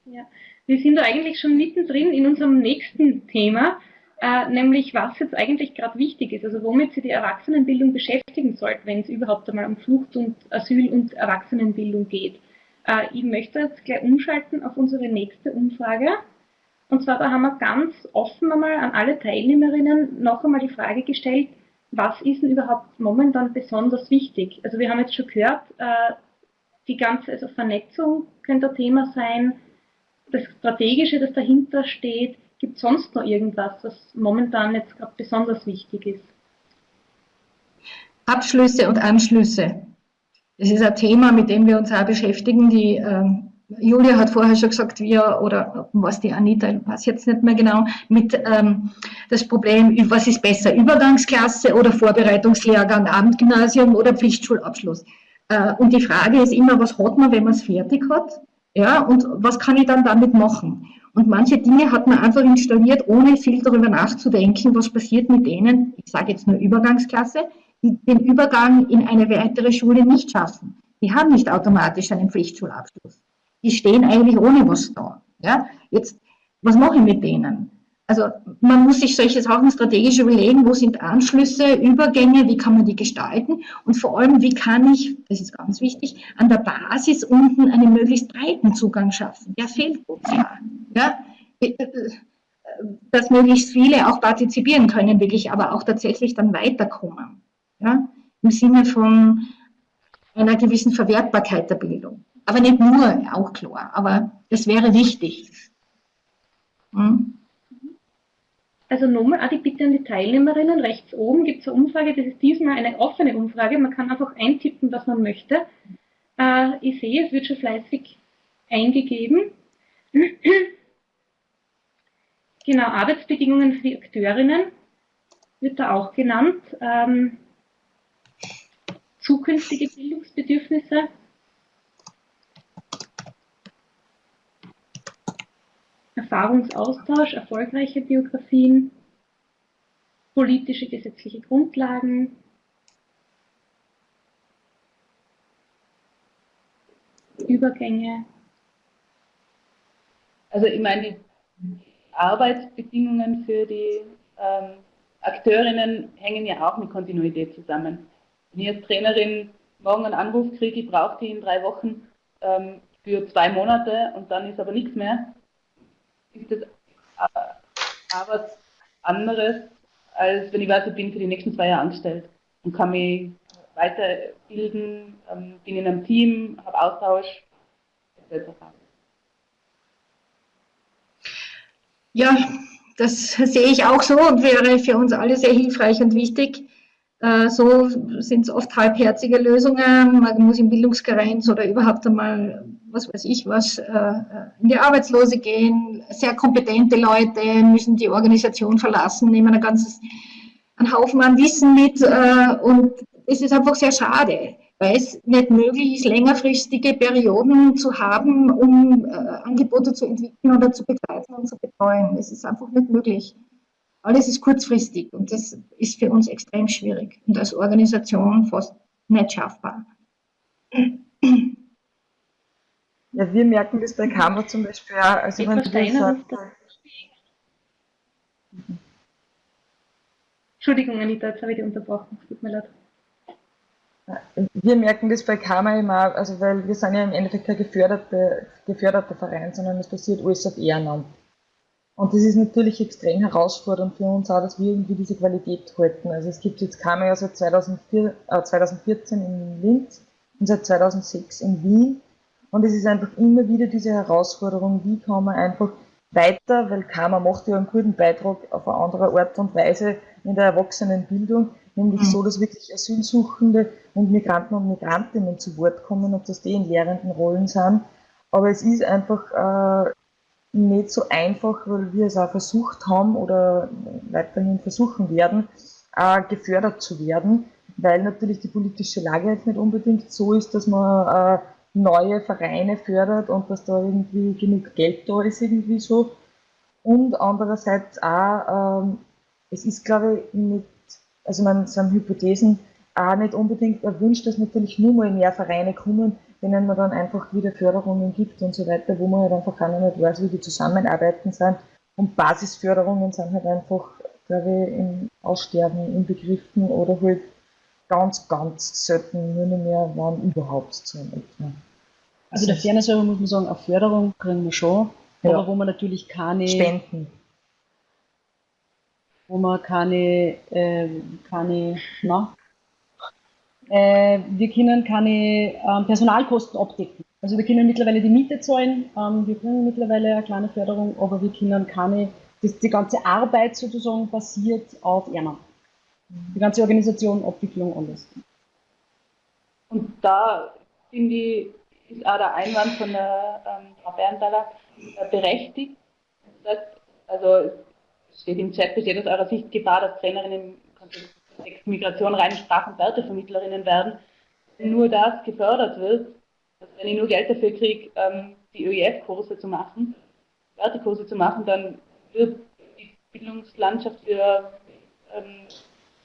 Ja. Wir sind da eigentlich schon mittendrin in unserem nächsten Thema, äh, nämlich was jetzt eigentlich gerade wichtig ist, also womit sich die Erwachsenenbildung beschäftigen sollte, wenn es überhaupt einmal um Flucht und Asyl und Erwachsenenbildung geht. Äh, ich möchte jetzt gleich umschalten auf unsere nächste Umfrage. Und zwar, da haben wir ganz offen einmal an alle Teilnehmerinnen noch einmal die Frage gestellt, was ist denn überhaupt momentan besonders wichtig? Also wir haben jetzt schon gehört, äh, die ganze also Vernetzung könnte ein Thema sein, das Strategische, das dahinter steht, Gibt es sonst noch irgendwas, was momentan jetzt gerade besonders wichtig ist? Abschlüsse und Anschlüsse. Das ist ein Thema, mit dem wir uns auch beschäftigen. Die ähm, Julia hat vorher schon gesagt, wir oder was die Anita, ich weiß jetzt nicht mehr genau, mit ähm, das Problem, was ist besser, Übergangsklasse oder Vorbereitungslehrgang, Abendgymnasium oder Pflichtschulabschluss. Äh, und die Frage ist immer, was hat man, wenn man es fertig hat? Ja, und was kann ich dann damit machen? Und manche Dinge hat man einfach installiert, ohne viel darüber nachzudenken, was passiert mit denen, ich sage jetzt nur Übergangsklasse, die den Übergang in eine weitere Schule nicht schaffen. Die haben nicht automatisch einen Pflichtschulabschluss. Die stehen eigentlich ohne was da. Ja? Jetzt, was mache ich mit denen? Also man muss sich solche Sachen strategisch überlegen, wo sind Anschlüsse, Übergänge, wie kann man die gestalten und vor allem, wie kann ich, das ist ganz wichtig, an der Basis unten einen möglichst breiten Zugang schaffen. Der fehlt uns ja. ja? Dass möglichst viele auch partizipieren können, wirklich, aber auch tatsächlich dann weiterkommen. Ja? Im Sinne von einer gewissen Verwertbarkeit der Bildung. Aber nicht nur, auch klar, aber das wäre wichtig. Hm? Also nochmal auch die Bitte an die Teilnehmerinnen. Rechts oben gibt es eine Umfrage, das ist diesmal eine offene Umfrage. Man kann einfach eintippen, was man möchte. Äh, ich sehe, es wird schon fleißig eingegeben. genau, Arbeitsbedingungen für die Akteurinnen wird da auch genannt. Ähm, zukünftige Bildungsbedürfnisse. Erfahrungsaustausch, erfolgreiche Biografien, politische gesetzliche Grundlagen, Übergänge. Also ich meine, die Arbeitsbedingungen für die ähm, Akteurinnen hängen ja auch mit Kontinuität zusammen. Wenn ich als Trainerin morgen einen Anruf kriege, ich brauche die in drei Wochen ähm, für zwei Monate und dann ist aber nichts mehr, ist das äh, was anderes, als wenn ich weiß, ich bin für die nächsten zwei Jahre angestellt und kann mich weiterbilden, ähm, bin in einem Team, habe Austausch etc. Ja, das sehe ich auch so und wäre für uns alle sehr hilfreich und wichtig. Äh, so sind es oft halbherzige Lösungen. Man muss in Bildungskarenz oder überhaupt einmal, was weiß ich was, äh, in die Arbeitslose gehen. Sehr kompetente Leute müssen die Organisation verlassen, nehmen ein ganzes, einen Haufen an Wissen mit äh, und es ist einfach sehr schade weil es nicht möglich ist, längerfristige Perioden zu haben, um äh, Angebote zu entwickeln oder zu begleiten und zu betreuen. Es ist einfach nicht möglich. Alles ist kurzfristig und das ist für uns extrem schwierig und als Organisation fast nicht schaffbar. Ja, wir merken das bei Kammer zum Beispiel auch. Also wenn du sagst, Entschuldigung, Anita, jetzt habe ich dich unterbrochen. Es tut mir leid. Wir merken das bei Karma immer, also weil wir sind ja im Endeffekt kein geförderter, geförderter Verein, sondern es passiert alles auf Ehrenamt. Und das ist natürlich extrem herausfordernd für uns auch, dass wir irgendwie diese Qualität halten. Also es gibt jetzt ja seit 2004, äh, 2014 in Linz und seit 2006 in Wien. Und es ist einfach immer wieder diese Herausforderung, wie kann man einfach weiter, weil Karma macht ja einen guten Beitrag auf eine andere Art und Weise in der Erwachsenenbildung, nämlich mhm. so, dass wirklich Asylsuchende und Migranten und Migrantinnen zu Wort kommen, ob das die in lehrenden Rollen sind. Aber es ist einfach äh, nicht so einfach, weil wir es auch versucht haben oder weiterhin versuchen werden, äh, gefördert zu werden, weil natürlich die politische Lage jetzt nicht unbedingt so ist, dass man äh, neue Vereine fördert und dass da irgendwie genug Geld da ist, irgendwie so. Und andererseits auch, ähm, es ist, glaube ich, nicht also man sind Hypothesen auch nicht unbedingt erwünscht, dass natürlich nur mal mehr Vereine kommen, denen man dann einfach wieder Förderungen gibt und so weiter, wo man halt einfach gar nicht weiß, wie die zusammenarbeiten sind. Und Basisförderungen sind halt einfach, glaube ich, im Aussterben inbegriffen oder halt ganz, ganz selten nur nicht mehr, wann überhaupt zu einem Also der Fairness muss man sagen, auf Förderung kriegen wir schon, ja. aber wo man natürlich keine Spenden wo man keine, äh, keine na, äh, wir können keine ähm, Personalkosten abdecken. Also wir können mittlerweile die Miete zahlen, ähm, wir kriegen mittlerweile eine kleine Förderung, aber wir können keine, das, die ganze Arbeit sozusagen basiert auf Ehrenamt. Die ganze Organisation, Abwicklung, alles. Und da finde ich, ist auch der Einwand von der ähm, Frau Berntaler äh, berechtigt. Also steht im Chat, besteht aus eurer Sicht Gefahr, dass Trainerinnen im Migration reine Sprach- und Wertevermittlerinnen werden, wenn nur das gefördert wird, also wenn ich nur Geld dafür kriege, ähm, die ÖEF-Kurse zu machen, Wertekurse zu machen, dann wird die Bildungslandschaft für ähm,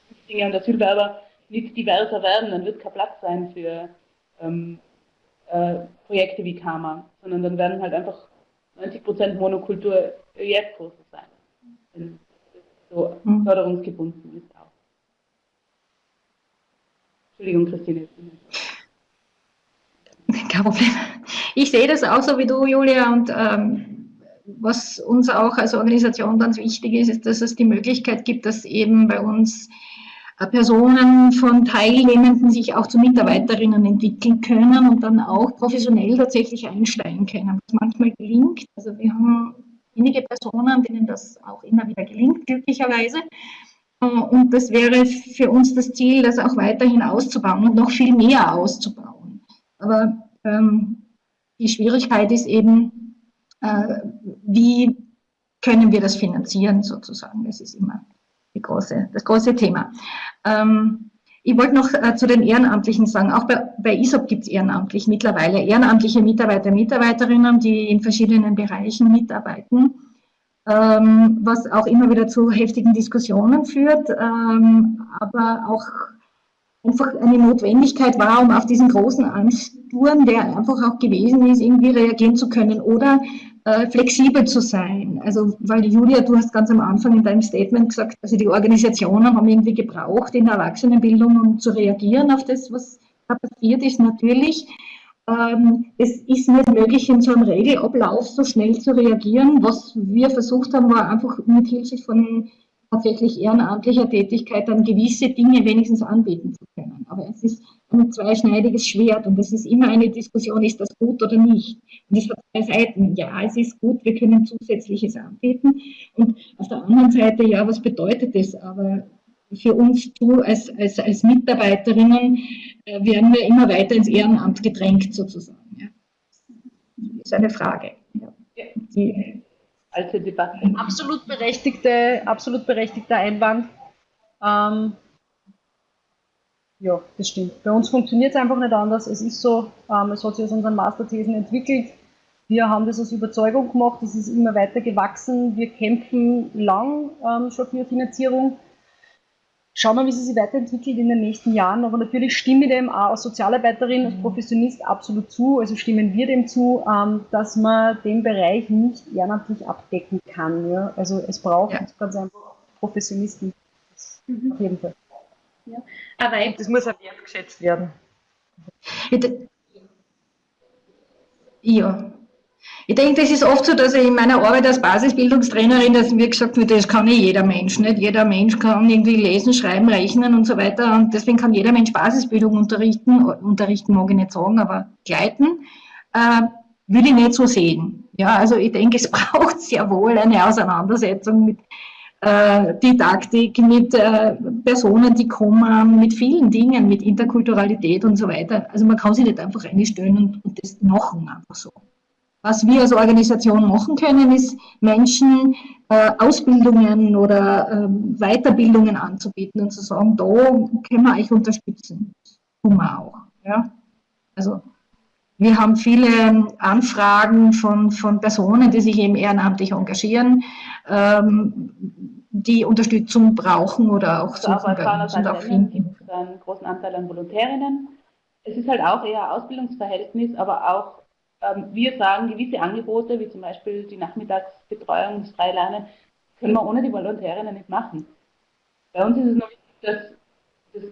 Flüchtlinge und Asylwerber nicht diverser werden, dann wird kein Platz sein für ähm, äh, Projekte wie Karma, sondern dann werden halt einfach 90% Monokultur ÖEF-Kurse sein so mhm. förderungsgebunden ist. Entschuldigung, Christine. Kein Problem. Ich sehe das auch so wie du, Julia, und ähm, was uns auch als Organisation ganz wichtig ist, ist, dass es die Möglichkeit gibt, dass eben bei uns äh, Personen von Teilnehmenden sich auch zu Mitarbeiterinnen entwickeln können und dann auch professionell tatsächlich einsteigen können. Was manchmal gelingt. Also wir haben wenige Personen, denen das auch immer wieder gelingt, glücklicherweise. Und das wäre für uns das Ziel, das auch weiterhin auszubauen und noch viel mehr auszubauen. Aber ähm, die Schwierigkeit ist eben, äh, wie können wir das finanzieren sozusagen. Das ist immer große, das große Thema. Ähm, ich wollte noch äh, zu den Ehrenamtlichen sagen, auch bei, bei ISOP gibt es ehrenamtlich mittlerweile ehrenamtliche Mitarbeiter, Mitarbeiterinnen, die in verschiedenen Bereichen mitarbeiten. Ähm, was auch immer wieder zu heftigen Diskussionen führt, ähm, aber auch einfach eine Notwendigkeit war, um auf diesen großen Ansturm, der einfach auch gewesen ist, irgendwie reagieren zu können oder äh, flexibel zu sein. Also, weil Julia, du hast ganz am Anfang in deinem Statement gesagt, also die Organisationen haben irgendwie gebraucht in der Erwachsenenbildung, um zu reagieren auf das, was da passiert ist, natürlich. Ähm, es ist nicht möglich, in so einem Regelablauf so schnell zu reagieren. Was wir versucht haben, war einfach mit Hilfe von tatsächlich ehrenamtlicher Tätigkeit dann gewisse Dinge wenigstens anbieten zu können. Aber es ist ein zweischneidiges Schwert und es ist immer eine Diskussion, ist das gut oder nicht. Und es hat zwei Seiten. Ja, es ist gut, wir können zusätzliches anbieten. Und auf der anderen Seite, ja, was bedeutet das? Aber für uns du als, als, als Mitarbeiterinnen äh, werden wir immer weiter ins Ehrenamt gedrängt sozusagen. Ja. Das ist eine Frage. Ja. Die, alte Debatte. Absolut berechtigte, absolut berechtigter Einwand. Ähm, ja, das stimmt. Bei uns funktioniert es einfach nicht anders. Es ist so, ähm, es hat sich aus unseren Masterthesen entwickelt. Wir haben das aus Überzeugung gemacht, es ist immer weiter gewachsen. Wir kämpfen lang ähm, schon für Finanzierung Schauen wir, wie sie sich weiterentwickelt in den nächsten Jahren. Aber natürlich stimme ich dem auch als Sozialarbeiterin, als mhm. Professionist absolut zu, also stimmen wir dem zu, ähm, dass man den Bereich nicht ehrenamtlich abdecken kann. Ja? Also es braucht ja. ganz einfach Professionisten. Mhm. Auf jeden Fall. Ja. Aber das muss auch wertgeschätzt werden. Ja, ich denke, das ist oft so, dass ich in meiner Arbeit als Basisbildungstrainerin, dass mir gesagt wird, das kann nicht jeder Mensch. Nicht jeder Mensch kann irgendwie lesen, schreiben, rechnen und so weiter. Und deswegen kann jeder Mensch Basisbildung unterrichten. Unterrichten mag ich nicht sagen, aber gleiten. Äh, will ich nicht so sehen. Ja, also ich denke, es braucht sehr wohl eine Auseinandersetzung mit äh, Didaktik, mit äh, Personen, die kommen, mit vielen Dingen, mit Interkulturalität und so weiter. Also man kann sich nicht einfach einstellen und, und das machen einfach so. Was wir als Organisation machen können, ist Menschen äh, Ausbildungen oder äh, Weiterbildungen anzubieten und zu sagen, da können wir euch unterstützen. Tun wir auch. Ja? Also wir haben viele Anfragen von, von Personen, die sich eben ehrenamtlich engagieren, ähm, die Unterstützung brauchen oder auch suchen also bei uns und auch finden. gibt einen großen Anteil an Volontärinnen. Es ist halt auch eher Ausbildungsverhältnis, aber auch ähm, wir sagen, gewisse Angebote, wie zum Beispiel die Nachmittagsbetreuung, das Freilernen, können wir ohne die Volontärinnen nicht machen. Bei uns ist es noch wichtig, dass das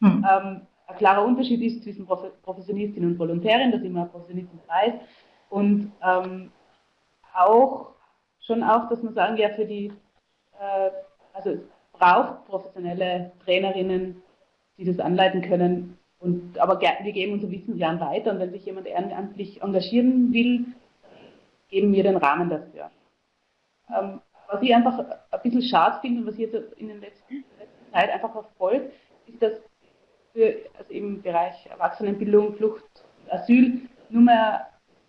hm. ähm, ein klarer Unterschied ist zwischen Professionistin und Volontärin, dass immer Professionistin weiß. Und ähm, auch schon auch, dass man sagen, ja, für die, äh, also es braucht professionelle Trainerinnen, die das anleiten können, und, aber wir geben unser Wissen gern weiter und wenn sich jemand ehrenamtlich engagieren will, geben wir den Rahmen dafür. Ähm, was ich einfach ein bisschen schade finde und was jetzt in der letzten, letzten Zeit einfach verfolgt, ist, dass für, also im Bereich Erwachsenenbildung, Flucht, Asyl nur mehr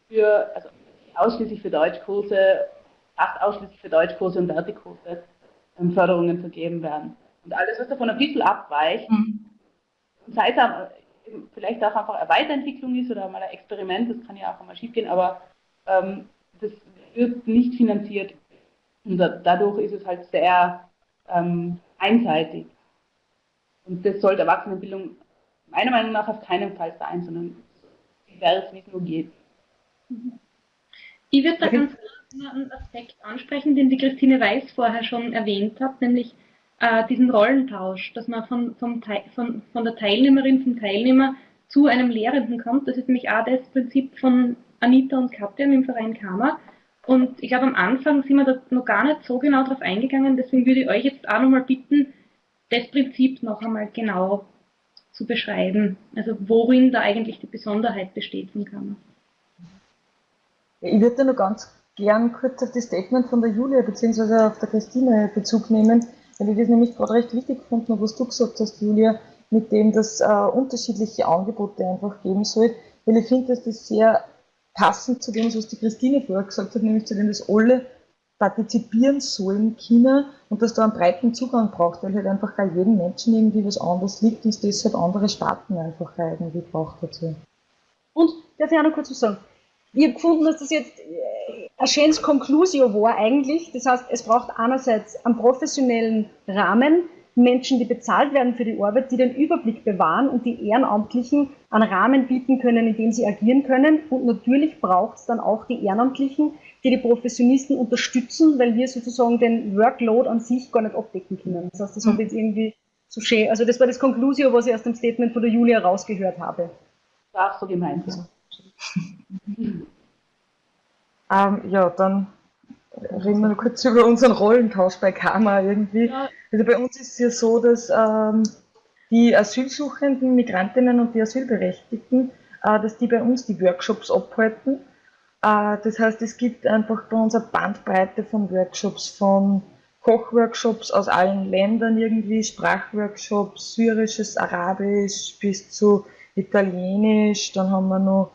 für, also ausschließlich für Deutschkurse, fast ausschließlich für Deutschkurse und Wertekurse ähm, Förderungen vergeben werden. Und alles, was davon ein bisschen abweicht, mhm. sei es vielleicht auch einfach eine Weiterentwicklung ist oder mal ein Experiment, das kann ja auch einmal schiefgehen, aber ähm, das wird nicht finanziert. Und dadurch ist es halt sehr ähm, einseitig. Und das sollte Erwachsenenbildung meiner Meinung nach auf keinen Fall sein, sondern es, wie es nur geht. Ich würde da ganz einen Aspekt ansprechen, den die Christine Weiß vorher schon erwähnt hat, nämlich äh, diesen Rollentausch, dass man von, vom, von, von der Teilnehmerin, vom Teilnehmer zu einem Lehrenden kommt. Das ist nämlich auch das Prinzip von Anita und Katja im Verein Kammer. Und ich glaube, am Anfang sind wir da noch gar nicht so genau drauf eingegangen. Deswegen würde ich euch jetzt auch nochmal bitten, das Prinzip noch einmal genau zu beschreiben. Also worin da eigentlich die Besonderheit besteht von Kammer. Ich würde noch ganz gern kurz auf das Statement von der Julia bzw. auf der Christine Bezug nehmen. Weil ich das nämlich gerade recht wichtig gefunden was du gesagt hast, Julia, mit dem, dass äh, unterschiedliche Angebote einfach geben soll. Weil ich finde, dass das sehr passend zu dem, was die Christine vorher gesagt hat, nämlich zu dem, dass alle partizipieren sollen, China, und dass da einen breiten Zugang braucht, weil halt einfach bei jedem Menschen irgendwie was anderes liegt und es deshalb andere Staaten einfach irgendwie braucht dazu. Und, darf ich auch noch kurz was sagen? Ich habe gefunden, dass das jetzt äh, ein schönes Conclusio war eigentlich, das heißt, es braucht einerseits einen professionellen Rahmen, Menschen, die bezahlt werden für die Arbeit, die den Überblick bewahren und die Ehrenamtlichen einen Rahmen bieten können, in dem sie agieren können. Und natürlich braucht es dann auch die Ehrenamtlichen, die die Professionisten unterstützen, weil wir sozusagen den Workload an sich gar nicht abdecken können. Das heißt, das mhm. habe jetzt irgendwie so schön, also das war das Conclusio, was ich aus dem Statement von der Julia rausgehört habe. War so gemeint. Ja. ähm, ja, dann reden wir noch kurz über unseren Rollentausch bei Karma irgendwie. Ja. Also bei uns ist es ja so, dass ähm, die asylsuchenden Migrantinnen und die Asylberechtigten, äh, dass die bei uns die Workshops abhalten. Äh, das heißt, es gibt einfach bei uns eine Bandbreite von Workshops, von Kochworkshops aus allen Ländern irgendwie, Sprachworkshops, syrisches, arabisch bis zu italienisch, dann haben wir noch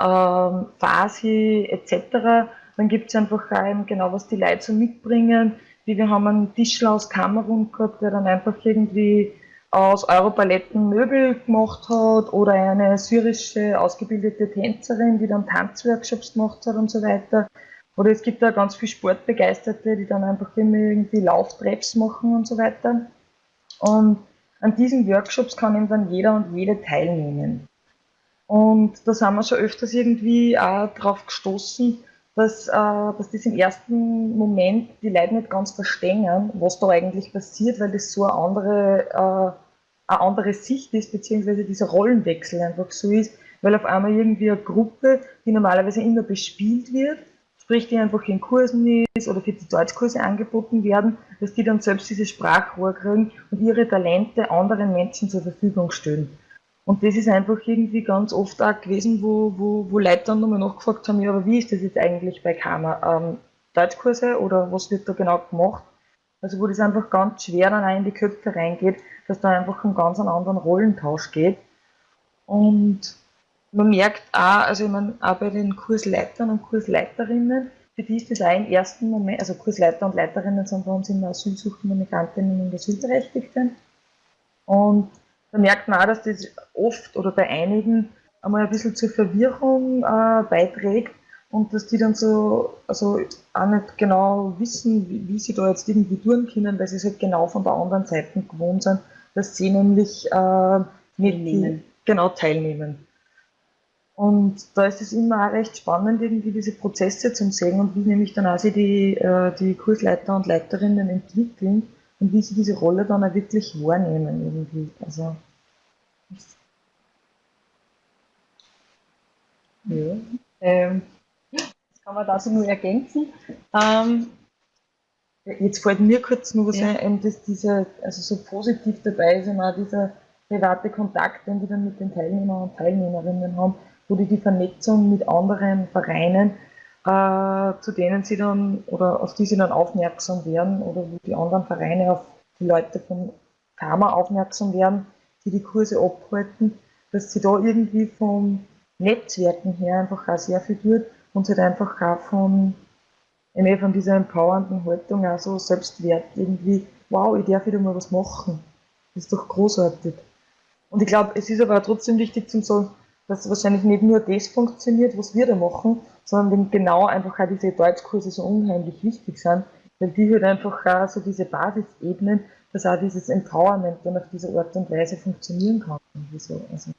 ähm, Farsi etc. Dann gibt es einfach eben genau, was die Leute so mitbringen. Wie wir haben einen Tischler aus Kamerun gehabt, der dann einfach irgendwie aus Europaletten Möbel gemacht hat oder eine syrische ausgebildete Tänzerin, die dann Tanzworkshops gemacht hat und so weiter. Oder es gibt da ganz viele Sportbegeisterte, die dann einfach immer irgendwie Lauftreps machen und so weiter. Und an diesen Workshops kann eben dann jeder und jede teilnehmen. Und da sind wir schon öfters irgendwie auch drauf gestoßen, dass, äh, dass das im ersten Moment die Leute nicht ganz verstehen, was da eigentlich passiert, weil das so eine andere, äh, eine andere Sicht ist, beziehungsweise dieser Rollenwechsel einfach so ist, weil auf einmal irgendwie eine Gruppe, die normalerweise immer bespielt wird, sprich die einfach in Kursen ist oder für die Deutschkurse angeboten werden, dass die dann selbst diese Sprachrohr kriegen und ihre Talente anderen Menschen zur Verfügung stellen. Und das ist einfach irgendwie ganz oft auch gewesen, wo, wo, wo Leute dann nochmal nachgefragt haben, ja, aber wie ist das jetzt eigentlich bei Karma? Ähm, Deutschkurse oder was wird da genau gemacht? Also wo das einfach ganz schwer dann auch in die Köpfe reingeht, dass da einfach um ganz einen anderen Rollentausch geht. Und man merkt auch, also ich meine, auch bei den Kursleitern und Kursleiterinnen, für die ist das auch im ersten Moment, also Kursleiter und Leiterinnen sind bei uns immer Asylsuchende Migrantinnen und Asylberechtigte. Und da merkt man auch, dass das oft oder bei einigen einmal ein bisschen zur Verwirrung äh, beiträgt und dass die dann so, also auch nicht genau wissen, wie, wie, sie da jetzt irgendwie tun können, weil sie es halt genau von der anderen Seite gewohnt sind, dass sie nämlich äh, die, genau teilnehmen. Und da ist es immer auch recht spannend, irgendwie diese Prozesse zu sehen und wie nämlich dann auch sie die, äh, die Kursleiter und Leiterinnen entwickeln und wie sie diese Rolle dann auch wirklich wahrnehmen irgendwie. Also, ja. Ähm, das kann man dazu nur ergänzen. Ähm, Jetzt fällt mir kurz nur was ja. ein, dass diese, also so positiv dabei ist immer dieser private Kontakt, den die dann mit den Teilnehmern und Teilnehmerinnen haben, wo die die Vernetzung mit anderen Vereinen äh, zu denen sie dann oder auf die sie dann aufmerksam werden oder wo die anderen Vereine auf die Leute von Karma aufmerksam werden, die die Kurse abhalten, dass sie da irgendwie vom Netzwerken her einfach auch sehr viel tut und halt einfach auch von, von dieser empowernden Haltung auch so Selbstwert irgendwie, wow, ich darf wieder mal was machen. Das ist doch großartig. Und ich glaube, es ist aber trotzdem wichtig zu sagen, dass wahrscheinlich nicht nur das funktioniert, was wir da machen, sondern genau einfach auch diese Deutschkurse so unheimlich wichtig sind, weil die halt einfach auch so diese Basisebenen, dass auch dieses Empowerment dann auf diese Art und Weise funktionieren kann. So. Also.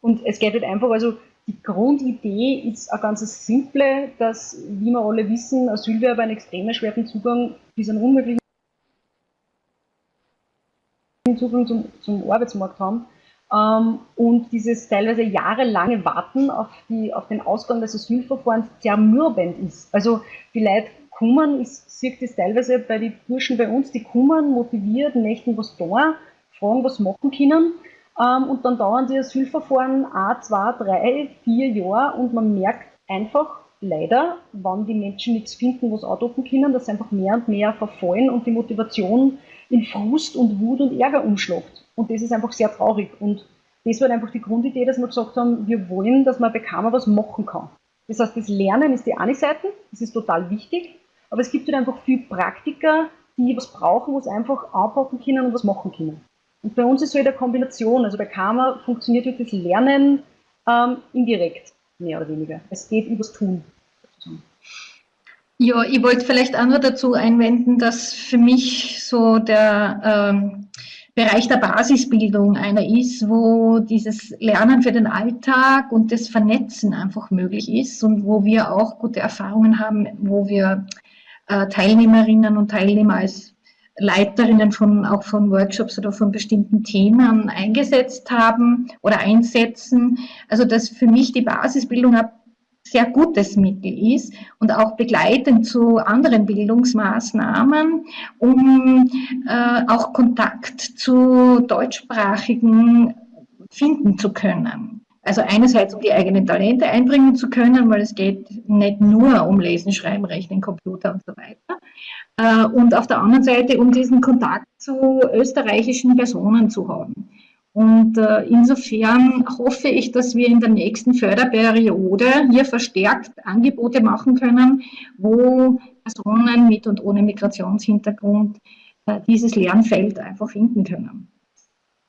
Und es geht halt einfach, also die Grundidee ist eine ganz simple, dass, wie wir alle wissen, Asylwerber einen extrem schweren Zugang bis einen unmöglichen Zugang zum, zum Arbeitsmarkt haben. Ähm, und dieses teilweise jahrelange Warten auf, die, auf den Ausgang des Asylverfahrens zermürbend ist. Also die Leute kommen, ich sehe das teilweise bei den Burschen bei uns, die kommen motiviert, möchten was da, fragen, was machen können. Ähm, und dann dauern die Asylverfahren ein, zwei, drei, vier Jahre und man merkt einfach, leider, wann die Menschen nichts finden, was andocken können, dass sie einfach mehr und mehr verfallen und die Motivation in Frust und Wut und Ärger umschlagt. Und das ist einfach sehr traurig. Und das war einfach die Grundidee, dass wir gesagt haben, wir wollen, dass man bei Karma was machen kann. Das heißt, das Lernen ist die eine Seite, das ist total wichtig, aber es gibt halt einfach viele Praktiker, die was brauchen, was einfach anpacken können und was machen können. Und bei uns ist so eine Kombination, also bei Karma funktioniert halt das Lernen ähm, indirekt, mehr oder weniger. Es geht übers Tun. Ja, ich wollte vielleicht auch noch dazu einwenden, dass für mich so der ähm, Bereich der Basisbildung einer ist, wo dieses Lernen für den Alltag und das Vernetzen einfach möglich ist und wo wir auch gute Erfahrungen haben, wo wir äh, Teilnehmerinnen und Teilnehmer als Leiterinnen von, auch von Workshops oder von bestimmten Themen eingesetzt haben oder einsetzen. Also dass für mich die Basisbildung ein sehr gutes Mittel ist und auch begleitend zu anderen Bildungsmaßnahmen, um äh, auch Kontakt zu deutschsprachigen finden zu können. Also einerseits, um die eigenen Talente einbringen zu können, weil es geht nicht nur um Lesen, Schreiben, Rechnen, Computer und so weiter. Äh, und auf der anderen Seite, um diesen Kontakt zu österreichischen Personen zu haben. Und äh, insofern hoffe ich, dass wir in der nächsten Förderperiode hier verstärkt Angebote machen können, wo Personen mit und ohne Migrationshintergrund äh, dieses Lernfeld einfach finden können.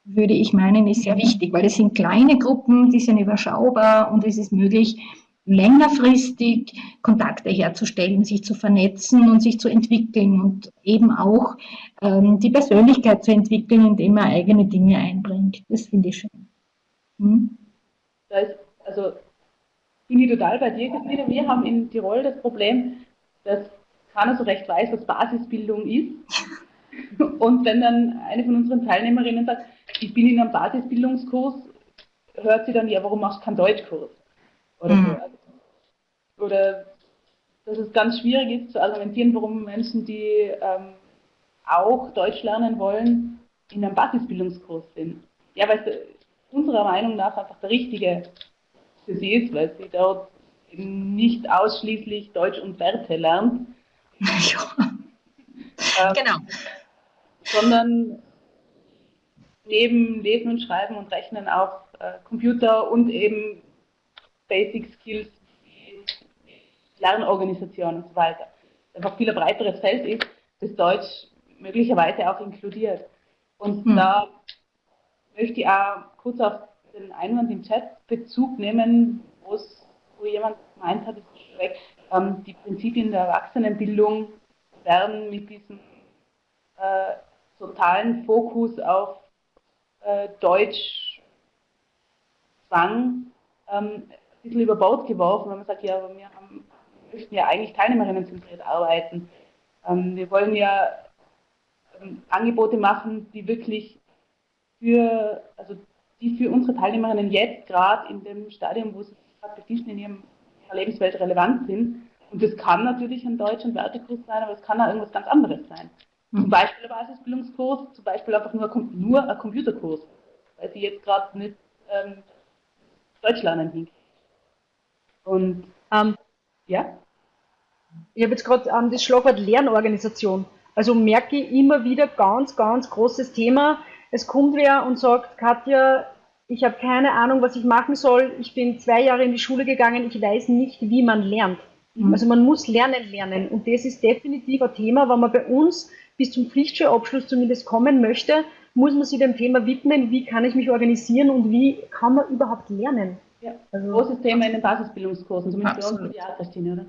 Würde ich meinen, ist sehr wichtig, weil es sind kleine Gruppen, die sind überschaubar und es ist möglich, längerfristig Kontakte herzustellen, sich zu vernetzen und sich zu entwickeln und eben auch ähm, die Persönlichkeit zu entwickeln, indem man eigene Dinge einbringt. Das finde ich schön. Hm? Da ist, also bin ich total bei dir, Christine. Wir haben in Tirol das Problem, dass keiner so recht weiß, was Basisbildung ist. Und wenn dann eine von unseren Teilnehmerinnen sagt, ich bin in einem Basisbildungskurs, hört sie dann, ja, warum machst du keinen Deutschkurs? Oder, mhm. so. Oder dass es ganz schwierig ist zu argumentieren, warum Menschen, die ähm, auch Deutsch lernen wollen, in einem Basisbildungskurs sind. Ja, weil es unserer Meinung nach einfach der richtige für sie ist, weil sie dort eben nicht ausschließlich Deutsch und Werte lernt. Ja. Ähm, genau. Sondern neben Lesen und Schreiben und Rechnen auch äh, Computer und eben Basic Skills, Lernorganisation und so weiter. Einfach viel ein breiteres Feld ist, das Deutsch möglicherweise auch inkludiert. Und mhm. da möchte ich auch kurz auf den Einwand im Chat Bezug nehmen, wo jemand gemeint hat, ähm, die Prinzipien der Erwachsenenbildung werden mit diesem äh, totalen Fokus auf äh, Deutsch Zwang ähm, ein bisschen über Bord geworfen, wenn man sagt, ja, wir, haben, möchten ja eigentlich teilnehmerinnenzentriert arbeiten. Ähm, wir wollen ja ähm, Angebote machen, die wirklich für, also die für unsere Teilnehmerinnen jetzt gerade in dem Stadium, wo sie gerade befinden, in ihrem Lebenswelt relevant sind. Und das kann natürlich ein Deutsch- und Wertekurs sein, aber es kann auch irgendwas ganz anderes sein. Zum Beispiel ein Basisbildungskurs, zum Beispiel einfach nur, nur ein Computerkurs, weil sie jetzt gerade nicht ähm, Deutsch lernen hinkriegen. Und ähm, ja? Ich habe jetzt gerade ähm, das Schlagwort Lernorganisation. Also merke ich immer wieder ganz, ganz großes Thema. Es kommt wer und sagt, Katja, ich habe keine Ahnung, was ich machen soll. Ich bin zwei Jahre in die Schule gegangen, ich weiß nicht, wie man lernt. Mhm. Also man muss lernen lernen. Und das ist definitiv ein Thema, wenn man bei uns bis zum Pflichtschulabschluss zumindest kommen möchte, muss man sich dem Thema widmen, wie kann ich mich organisieren und wie kann man überhaupt lernen. Ja, also, großes Thema in den Basisbildungskursen, zumindest Absolut. bei uns ja, Christine, oder?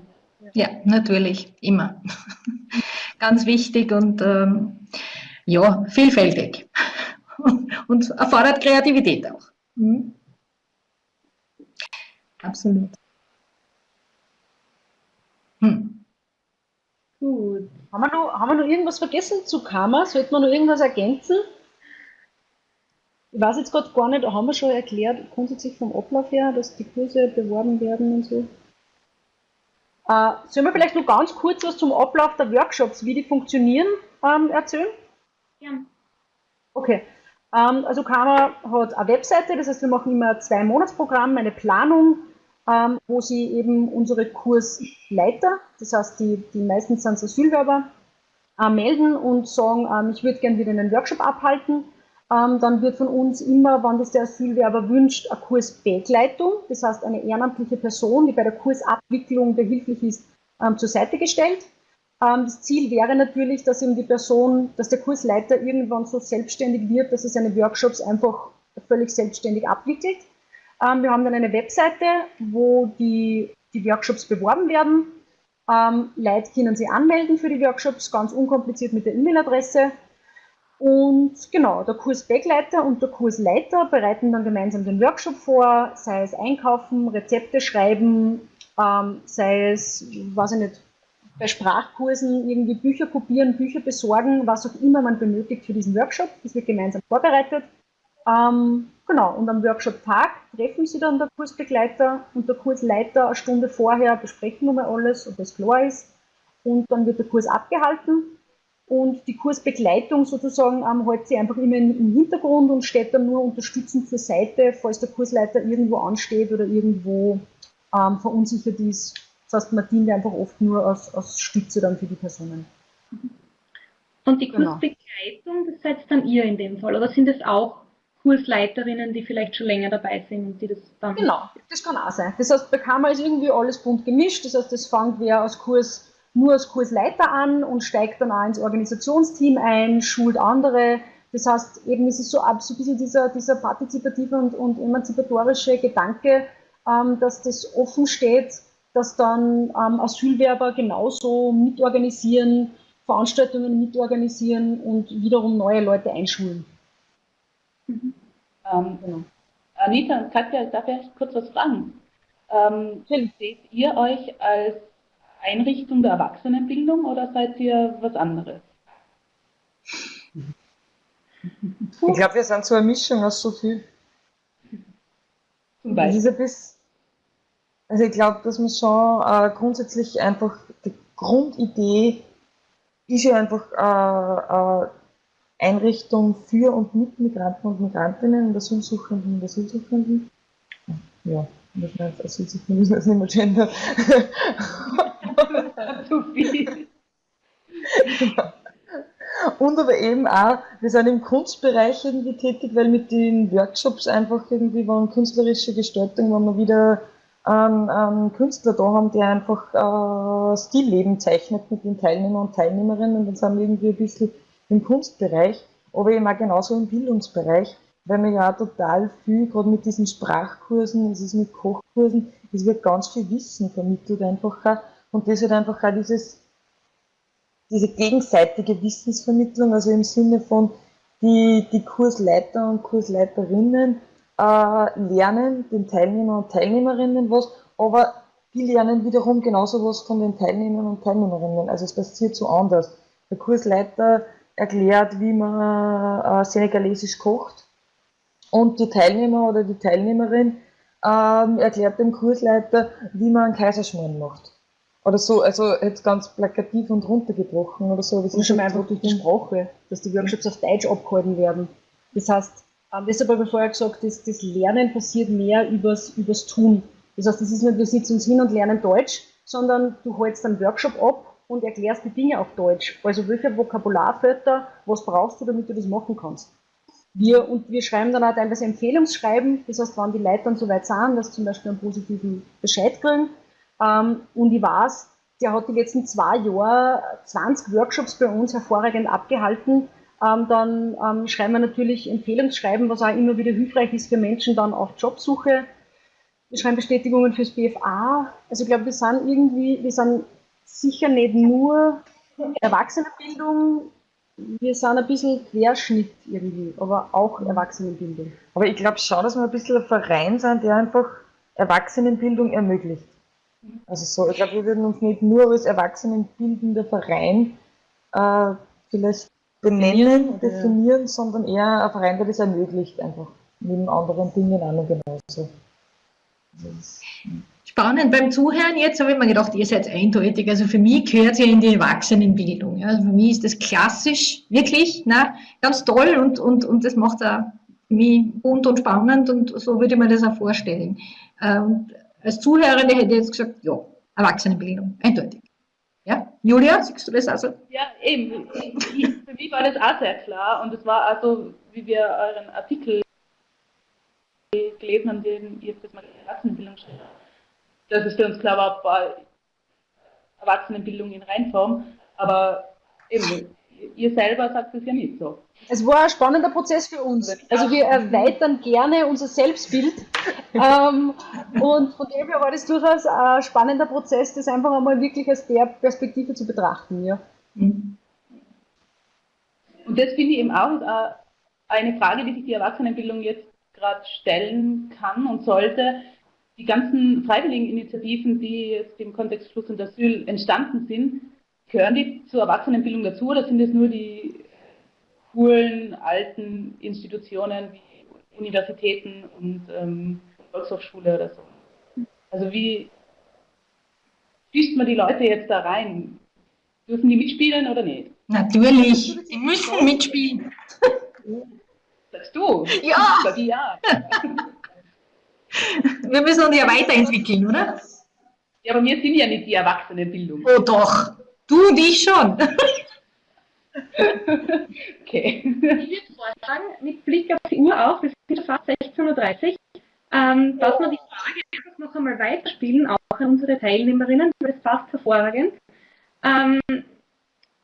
Ja, natürlich, immer. Ganz wichtig und ähm, ja, vielfältig. und erfordert Kreativität auch. Mhm. Absolut. Hm. Gut. Haben wir, noch, haben wir noch irgendwas vergessen zu Karma? Sollten wir noch irgendwas ergänzen? Ich weiß jetzt gerade gar nicht, haben wir schon erklärt, grundsätzlich vom Ablauf her, dass die Kurse beworben werden und so? Äh, sollen wir vielleicht noch ganz kurz was zum Ablauf der Workshops, wie die funktionieren, ähm, erzählen? Ja. Okay. Ähm, also Karma hat eine Webseite, das heißt, wir machen immer ein Zwei-Monats-Programm, eine Planung, ähm, wo sie eben unsere Kursleiter, das heißt, die, die meistens sind Asylwerber, äh, melden und sagen, ähm, ich würde gerne wieder einen Workshop abhalten. Ähm, dann wird von uns immer, wann das der Asylwerber wünscht, eine Kursbegleitung, das heißt eine ehrenamtliche Person, die bei der Kursabwicklung behilflich ist, ähm, zur Seite gestellt. Ähm, das Ziel wäre natürlich, dass eben die Person, dass der Kursleiter irgendwann so selbstständig wird, dass er seine Workshops einfach völlig selbstständig abwickelt. Ähm, wir haben dann eine Webseite, wo die, die Workshops beworben werden. Ähm, Leute können sich anmelden für die Workshops, ganz unkompliziert mit der E-Mail-Adresse. Und genau, der Kursbegleiter und der Kursleiter bereiten dann gemeinsam den Workshop vor, sei es einkaufen, Rezepte schreiben, ähm, sei es, weiß ich nicht, bei Sprachkursen irgendwie Bücher kopieren, Bücher besorgen, was auch immer man benötigt für diesen Workshop. Das wird gemeinsam vorbereitet. Ähm, genau, und am Workshop-Tag treffen Sie dann der Kursbegleiter und der Kursleiter eine Stunde vorher, besprechen nochmal alles, ob das klar ist. Und dann wird der Kurs abgehalten und die Kursbegleitung sozusagen ähm, hält sich einfach immer im Hintergrund und steht dann nur unterstützend zur Seite, falls der Kursleiter irgendwo ansteht oder irgendwo ähm, verunsichert ist. Das heißt, man dient einfach oft nur als, als Stütze dann für die Personen. Und die genau. Kursbegleitung, das seid dann ihr in dem Fall, oder sind es auch Kursleiterinnen, die vielleicht schon länger dabei sind und die das dann... Genau, das kann auch sein. Das heißt, bei Kammer ist irgendwie alles bunt gemischt, das heißt, das fängt wer als Kurs nur als Kursleiter an und steigt dann auch ins Organisationsteam ein, schult andere. Das heißt, eben ist es so, so ein bisschen dieser, dieser partizipative und, und emanzipatorische Gedanke, ähm, dass das offen steht, dass dann ähm, Asylwerber genauso mitorganisieren, Veranstaltungen mitorganisieren und wiederum neue Leute einschulen. Mhm. Ähm, genau. Anita und Katja, darf ich kurz was fragen? Ähm, seht ihr euch als Einrichtung der Erwachsenenbildung oder seid ihr was anderes? Ich glaube, wir sind so eine Mischung aus so viel. Zum Beispiel. Bisschen, also ich glaube, dass man schon äh, grundsätzlich einfach die Grundidee ist ja einfach äh, äh, Einrichtung für und mit Migranten und Migrantinnen und Asylsuchenden und Asylsuchenden. Ja, das heißt, Asylsuchenden müssen wir jetzt nicht mehr gendern. Zu viel. Und aber eben auch, wir sind im Kunstbereich irgendwie tätig, weil mit den Workshops einfach irgendwie waren künstlerische Gestaltung, wenn wir wieder einen, einen Künstler da haben, der einfach äh, Stillleben zeichnet mit den Teilnehmern und Teilnehmerinnen und dann sind wir irgendwie ein bisschen im Kunstbereich, aber eben auch genauso im Bildungsbereich, weil wir ja auch total viel, gerade mit diesen Sprachkursen, es ist mit Kochkursen, es wird ganz viel Wissen vermittelt einfach auch und das hat einfach auch dieses, diese gegenseitige Wissensvermittlung, also im Sinne von die, die Kursleiter und Kursleiterinnen äh, lernen den Teilnehmer und Teilnehmerinnen was, aber die lernen wiederum genauso was von den Teilnehmern und Teilnehmerinnen. Also es passiert so anders. Der Kursleiter erklärt, wie man äh, senegalesisch kocht und die Teilnehmer oder die Teilnehmerin ähm, erklärt dem Kursleiter, wie man einen Kaiserschmarrn macht. Oder so, also jetzt ganz plakativ und runtergebrochen oder so. Das ist schon einfach durch die Sprache, dass die Workshops auf Deutsch abgehalten werden. Das heißt, ähm, deshalb habe ich vorher gesagt, dass das Lernen passiert mehr übers, übers Tun. Das heißt, das ist nicht, wir sitzen uns hin und lernen Deutsch, sondern du hältst einen Workshop ab und erklärst die Dinge auf Deutsch. Also welche Vokabularwörter, was brauchst du, damit du das machen kannst. Wir, und wir schreiben dann auch teilweise Empfehlungsschreiben, das heißt, wenn die Leute dann so weit sind, dass zum Beispiel einen positiven Bescheid kriegen, und ich weiß, der hat die letzten zwei Jahre 20 Workshops bei uns hervorragend abgehalten. Ähm, dann ähm, schreiben wir natürlich Empfehlungsschreiben, was auch immer wieder hilfreich ist für Menschen dann auf Jobsuche. Wir schreiben Bestätigungen fürs BFA. Also ich glaube, wir sind irgendwie, wir sind sicher nicht nur Erwachsenenbildung, wir sind ein bisschen Querschnitt irgendwie, aber auch Erwachsenenbildung. Aber ich glaube schon, dass wir ein bisschen ein Verein sind, der einfach Erwachsenenbildung ermöglicht. Also so, ich glaube, wir würden uns nicht nur als erwachsenenbildender Verein äh, vielleicht benennen, definieren, sondern eher ein Verein, der das ermöglicht, einfach neben anderen Dingen auch noch genauso. Spannend. Beim Zuhören jetzt habe ich mir gedacht, ihr seid eindeutig. Also für mich gehört ihr in die Erwachsenenbildung. Also für mich ist das klassisch, wirklich, na, ganz toll und, und, und das macht auch mich bunt und spannend und so würde ich mir das auch vorstellen. Äh, und als Zuhörende hätte ich jetzt gesagt, ja, Erwachsenenbildung, eindeutig. Ja, Julia, siehst du das also? Ja, eben. Für mich war das auch sehr klar und es war also, wie wir euren Artikel gelesen haben, den ihr das mal Erwachsenenbildung schreibt, dass es für uns klar war, war Erwachsenenbildung in Reinform, aber eben, ihr selber sagt es ja nicht so. Es war ein spannender Prozess für uns. Also wir erweitern gerne unser Selbstbild ähm, und von dem her war das durchaus ein spannender Prozess, das einfach einmal wirklich aus der Perspektive zu betrachten. Ja. Mhm. Und das finde ich eben auch eine Frage, die sich die Erwachsenenbildung jetzt gerade stellen kann und sollte. Die ganzen freiwilligen Initiativen, die jetzt im Kontext Fluss und Asyl entstanden sind, gehören die zur Erwachsenenbildung dazu oder sind es nur die coolen alten Institutionen wie Universitäten und ähm, Volkshochschule oder so? Also wie schließt man die Leute jetzt da rein? Dürfen die mitspielen oder nicht? Natürlich, die müssen mitspielen. Sagst du? Ja! Sag ja. Wir müssen uns ja weiterentwickeln, oder? Ja, aber wir sind ja nicht die Erwachsenenbildung. Oh doch, du und ich schon. okay. Ich würde vorschlagen, mit Blick auf die Uhr auch, wir sind fast 16.30 Uhr, ähm, dass wir die Frage einfach noch einmal weiterspielen, auch an unsere Teilnehmerinnen, weil es passt hervorragend. Ähm,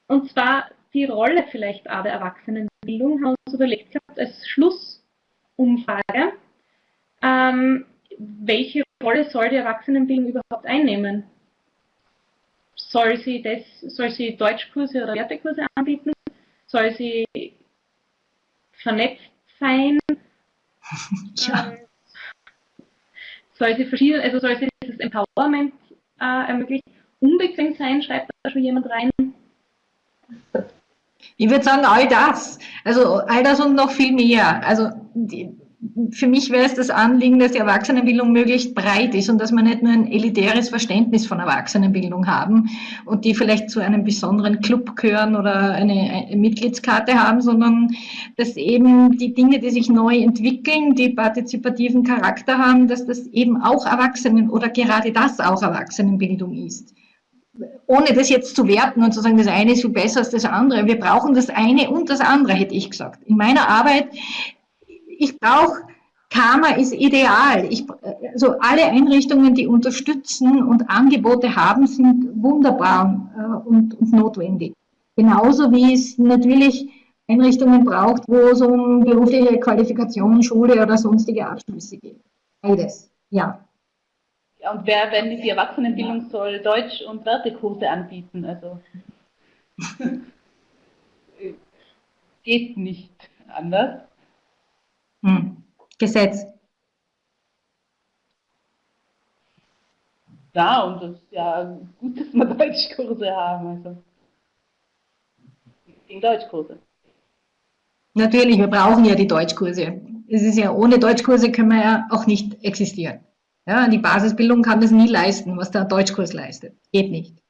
und zwar die Rolle vielleicht auch der Erwachsenenbildung haben wir uns überlegt gehabt als Schlussumfrage. Ähm, welche Rolle soll die Erwachsenenbildung überhaupt einnehmen? Soll sie, das, soll sie Deutschkurse oder Wertekurse anbieten? Soll sie vernetzt sein? Ja. Ähm, soll sie verschiedene, also soll sie dieses Empowerment äh, ermöglichen? Unbequem sein, schreibt da schon jemand rein. Ich würde sagen, all das. Also all das und noch viel mehr. Also die, für mich wäre es das Anliegen, dass die Erwachsenenbildung möglichst breit ist und dass man nicht nur ein elitäres Verständnis von Erwachsenenbildung haben und die vielleicht zu einem besonderen Club gehören oder eine, eine Mitgliedskarte haben, sondern dass eben die Dinge, die sich neu entwickeln, die partizipativen Charakter haben, dass das eben auch Erwachsenen oder gerade das auch Erwachsenenbildung ist ohne das jetzt zu werten und zu sagen, das eine ist viel besser als das andere. Wir brauchen das eine und das andere, hätte ich gesagt. In meiner Arbeit, ich brauche, Karma ist ideal. Ich, also alle Einrichtungen, die unterstützen und Angebote haben, sind wunderbar äh, und, und notwendig. Genauso wie es natürlich Einrichtungen braucht, wo es um berufliche Qualifikation, Schule oder sonstige Abschlüsse geht. Beides, ja. Ja, und wer, wenn die Erwachsenenbildung soll Deutsch- und Wertekurse anbieten, also geht nicht anders. Hm. Gesetz. Ja, und das ist ja gut, dass wir Deutschkurse haben. Also gegen Deutschkurse. Natürlich, wir brauchen ja die Deutschkurse. Es ist ja, ohne Deutschkurse können wir ja auch nicht existieren. Ja, die Basisbildung kann das nie leisten, was der Deutschkurs leistet. Geht nicht.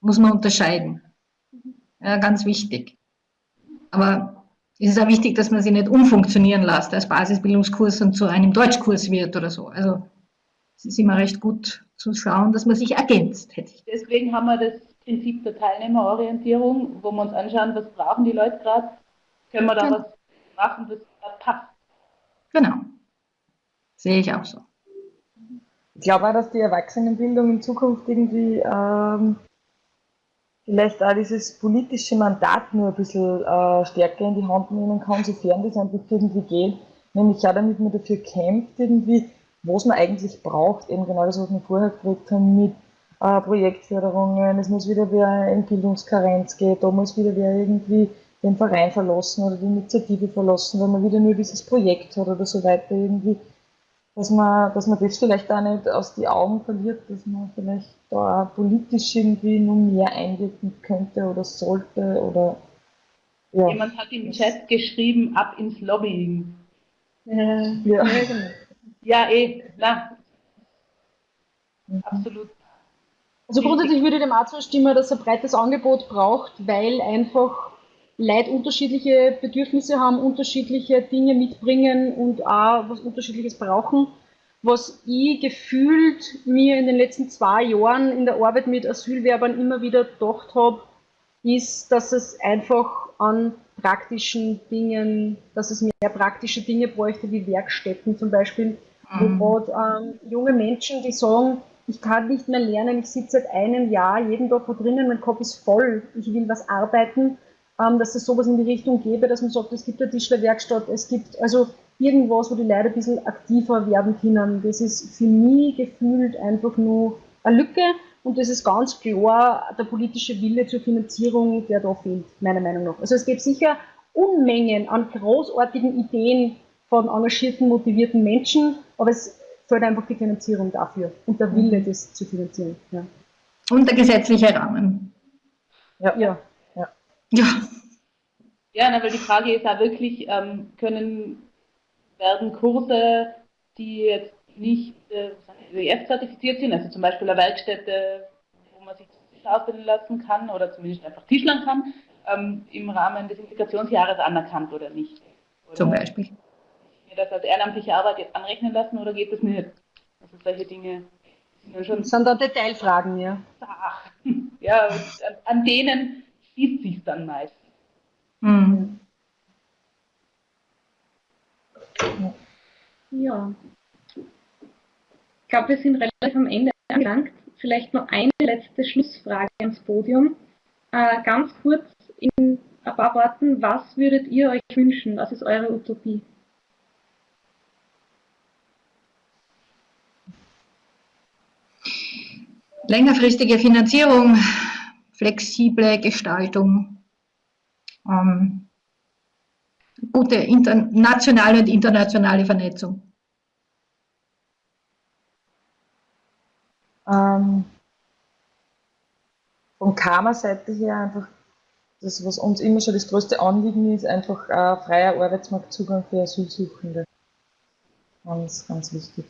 Muss man unterscheiden. Ja, ganz wichtig. Aber es ist auch wichtig, dass man sie nicht umfunktionieren lässt als Basisbildungskurs und zu einem Deutschkurs wird oder so. Also es ist immer recht gut zu schauen, dass man sich ergänzt. Hätte ich. Deswegen haben wir das Prinzip der Teilnehmerorientierung, wo wir uns anschauen, was brauchen die Leute gerade, können wir da genau. was machen, das passt. Genau. Sehe ich auch so. Ich glaube auch, dass die Erwachsenenbildung in Zukunft irgendwie ähm, vielleicht auch dieses politische Mandat nur ein bisschen äh, stärker in die Hand nehmen kann, sofern das einfach irgendwie geht. Nämlich auch damit man dafür kämpft, irgendwie, was man eigentlich braucht, eben genau das, was wir vorher gesagt haben, mit äh, Projektförderungen, es muss wieder wer in Bildungskarenz gehen, da muss wieder wer irgendwie den Verein verlassen oder die Initiative verlassen, wenn man wieder nur dieses Projekt hat oder so weiter irgendwie dass man, dass man das vielleicht auch nicht aus die Augen verliert, dass man vielleicht da politisch irgendwie noch mehr einwirken könnte oder sollte oder ja. Jemand hat im Chat geschrieben, ab ins Lobbying. Äh, ja. ja, eh, na. Mhm. Absolut. Also grundsätzlich würde ich dem auch zustimmen, dass er ein breites Angebot braucht, weil einfach Leute unterschiedliche Bedürfnisse haben, unterschiedliche Dinge mitbringen und auch was Unterschiedliches brauchen. Was ich gefühlt mir in den letzten zwei Jahren in der Arbeit mit Asylwerbern immer wieder gedacht habe, ist, dass es einfach an praktischen Dingen, dass es mehr praktische Dinge bräuchte, wie Werkstätten zum Beispiel, mhm. wo gerade ähm, junge Menschen, die sagen, ich kann nicht mehr lernen, ich sitze seit einem Jahr jeden Tag wo drinnen, mein Kopf ist voll, ich will was arbeiten, dass es sowas in die Richtung gäbe, dass man sagt, es gibt eine Tischlerwerkstatt, es gibt, also irgendwas, wo die Leute ein bisschen aktiver werden können. Das ist für mich gefühlt einfach nur eine Lücke und das ist ganz klar der politische Wille zur Finanzierung, der da fehlt, meiner Meinung nach. Also es gibt sicher Unmengen an großartigen Ideen von engagierten, motivierten Menschen, aber es fehlt einfach die Finanzierung dafür und der Wille, das zu finanzieren. Ja. Und der gesetzliche Rahmen. Ja. ja. Ja. ja. Ja, weil die Frage ist ja wirklich, ähm, können, werden Kurse, die jetzt nicht äh, EF-zertifiziert sind, also zum Beispiel eine Werkstätte, wo man sich ausbilden lassen kann oder zumindest einfach Tischlern kann, ähm, im Rahmen des Integrationsjahres anerkannt oder nicht? Oder zum Beispiel. Mir das als ehrenamtliche Arbeit jetzt anrechnen lassen oder geht das nicht? Also solche Dinge sind schon. Das sind dann Detailfragen, ja. Ach, ja, an, an denen schließt sich dann meist. Mhm. Ja. Ich glaube, wir sind relativ am Ende angelangt. Vielleicht noch eine letzte Schlussfrage ans Podium. Äh, ganz kurz in ein paar Worten, was würdet ihr euch wünschen? Was ist eure Utopie? Längerfristige Finanzierung, flexible Gestaltung, ähm, gute nationale und internationale Vernetzung. Ähm, von Karma-Seite her einfach das, was uns immer schon das größte Anliegen ist, einfach äh, freier Arbeitsmarktzugang für Asylsuchende. Ganz, ganz wichtig.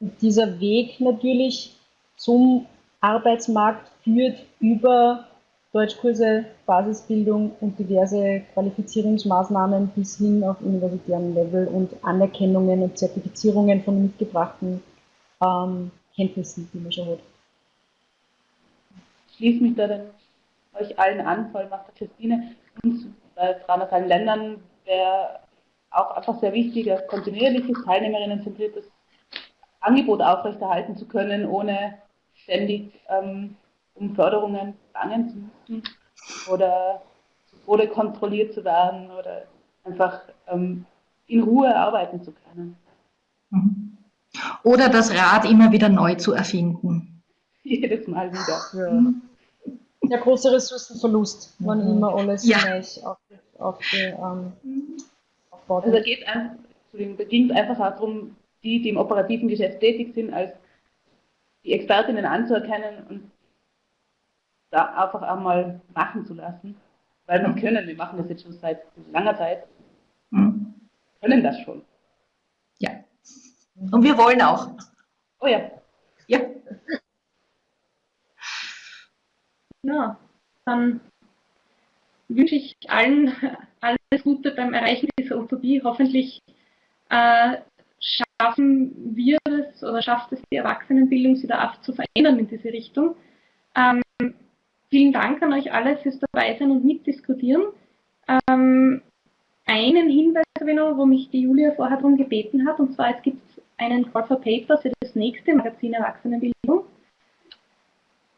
Und dieser Weg natürlich zum Arbeitsmarkt führt über Deutschkurse, Basisbildung und diverse Qualifizierungsmaßnahmen bis hin auf universitären Level und Anerkennungen und Zertifizierungen von mitgebrachten ähm, Kenntnissen, die man schon hat. Ich schließe mich da dann euch allen an, vor allem auch der Christine. Uns bei 300 Ländern wäre auch einfach sehr wichtig, ein kontinuierliches, teilnehmerinnenzentriertes Angebot aufrechterhalten zu können, ohne ständig ähm, um Förderungen bangen zu müssen oder oder kontrolliert zu werden oder einfach ähm, in Ruhe arbeiten zu können. Mhm. Oder das Rad immer wieder neu zu erfinden. Jedes Mal wieder. Ja. Der große Ressourcenverlust, wenn mhm. immer alles ja. gleich auf, auf die, ähm, aufbaut. Also da geht einfach, da ging es einfach darum, die, die im operativen Geschäft tätig sind, als die Expertinnen anzuerkennen und da einfach einmal machen zu lassen. Weil wir können, wir machen das jetzt schon seit langer Zeit, mhm. können das schon. Ja. Und wir wollen auch. Oh ja. Ja. Ja, dann wünsche ich allen alles Gute beim Erreichen dieser Utopie. Hoffentlich äh, schaffen wir es oder schafft es die Erwachsenenbildung, wieder zu verändern in diese Richtung. Ähm, vielen Dank an euch alle fürs Dabeisein und Mitdiskutieren. Ähm, einen Hinweis habe ich noch, wo mich die Julia vorher darum gebeten hat, und zwar es gibt einen Call for Paper für das nächste Magazin Erwachsenenbildung.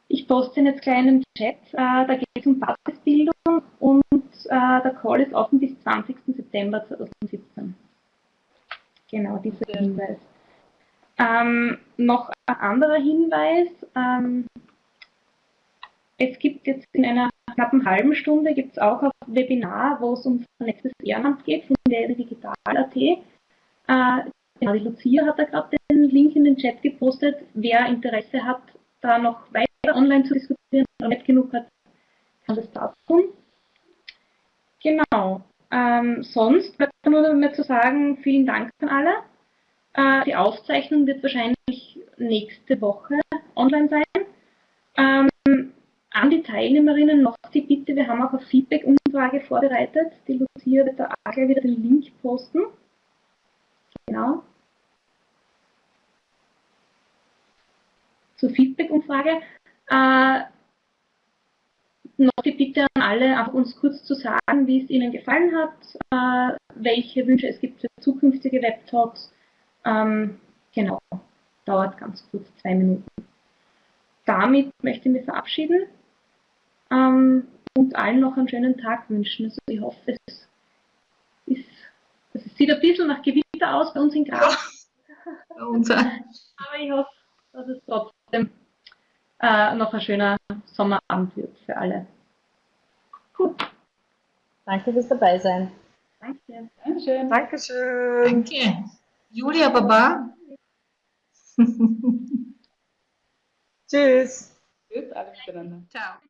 Ich poste ihn jetzt gleich in den Chat. Äh, da geht es um Basisbildung und äh, der Call ist offen bis 20. September 2017. Genau, dieser Hinweis. Ähm, noch ein anderer Hinweis. Ähm, es gibt jetzt in einer knappen halben Stunde gibt auch ein Webinar, wo es um vernetztes Ehrenamt geht von der Digital.at. Äh, genau, die Lucia hat da gerade den Link in den Chat gepostet. Wer Interesse hat, da noch weiter online zu diskutieren oder nicht genug hat, kann das da tun. Genau. Ähm, sonst bleibt nur mehr zu sagen, vielen Dank an alle. Äh, die Aufzeichnung wird wahrscheinlich nächste Woche online sein. Ähm, an die Teilnehmerinnen noch die Bitte, wir haben auch eine Feedback-Umfrage vorbereitet. Die Lucia wird da auch gleich wieder den Link posten. Genau. Zur Feedback-Umfrage. Äh, noch die Bitte an alle, einfach uns kurz zu sagen, wie es Ihnen gefallen hat, äh, welche Wünsche es gibt für zukünftige Webtalks. Ähm, genau, dauert ganz kurz zwei Minuten. Damit möchte ich mich verabschieden ähm, und allen noch einen schönen Tag wünschen. Also ich hoffe, es, ist, es sieht ein bisschen nach Gewitter aus bei uns in Graz. Ja. Aber ich hoffe, dass es trotzdem äh, noch ein schöner Sommerabend wird für alle. Gut. Danke fürs Dabeisein. Danke. Dankeschön. Dankeschön. Danke. Julia Baba. Tschüss. Tschüss, alle miteinander. Ciao.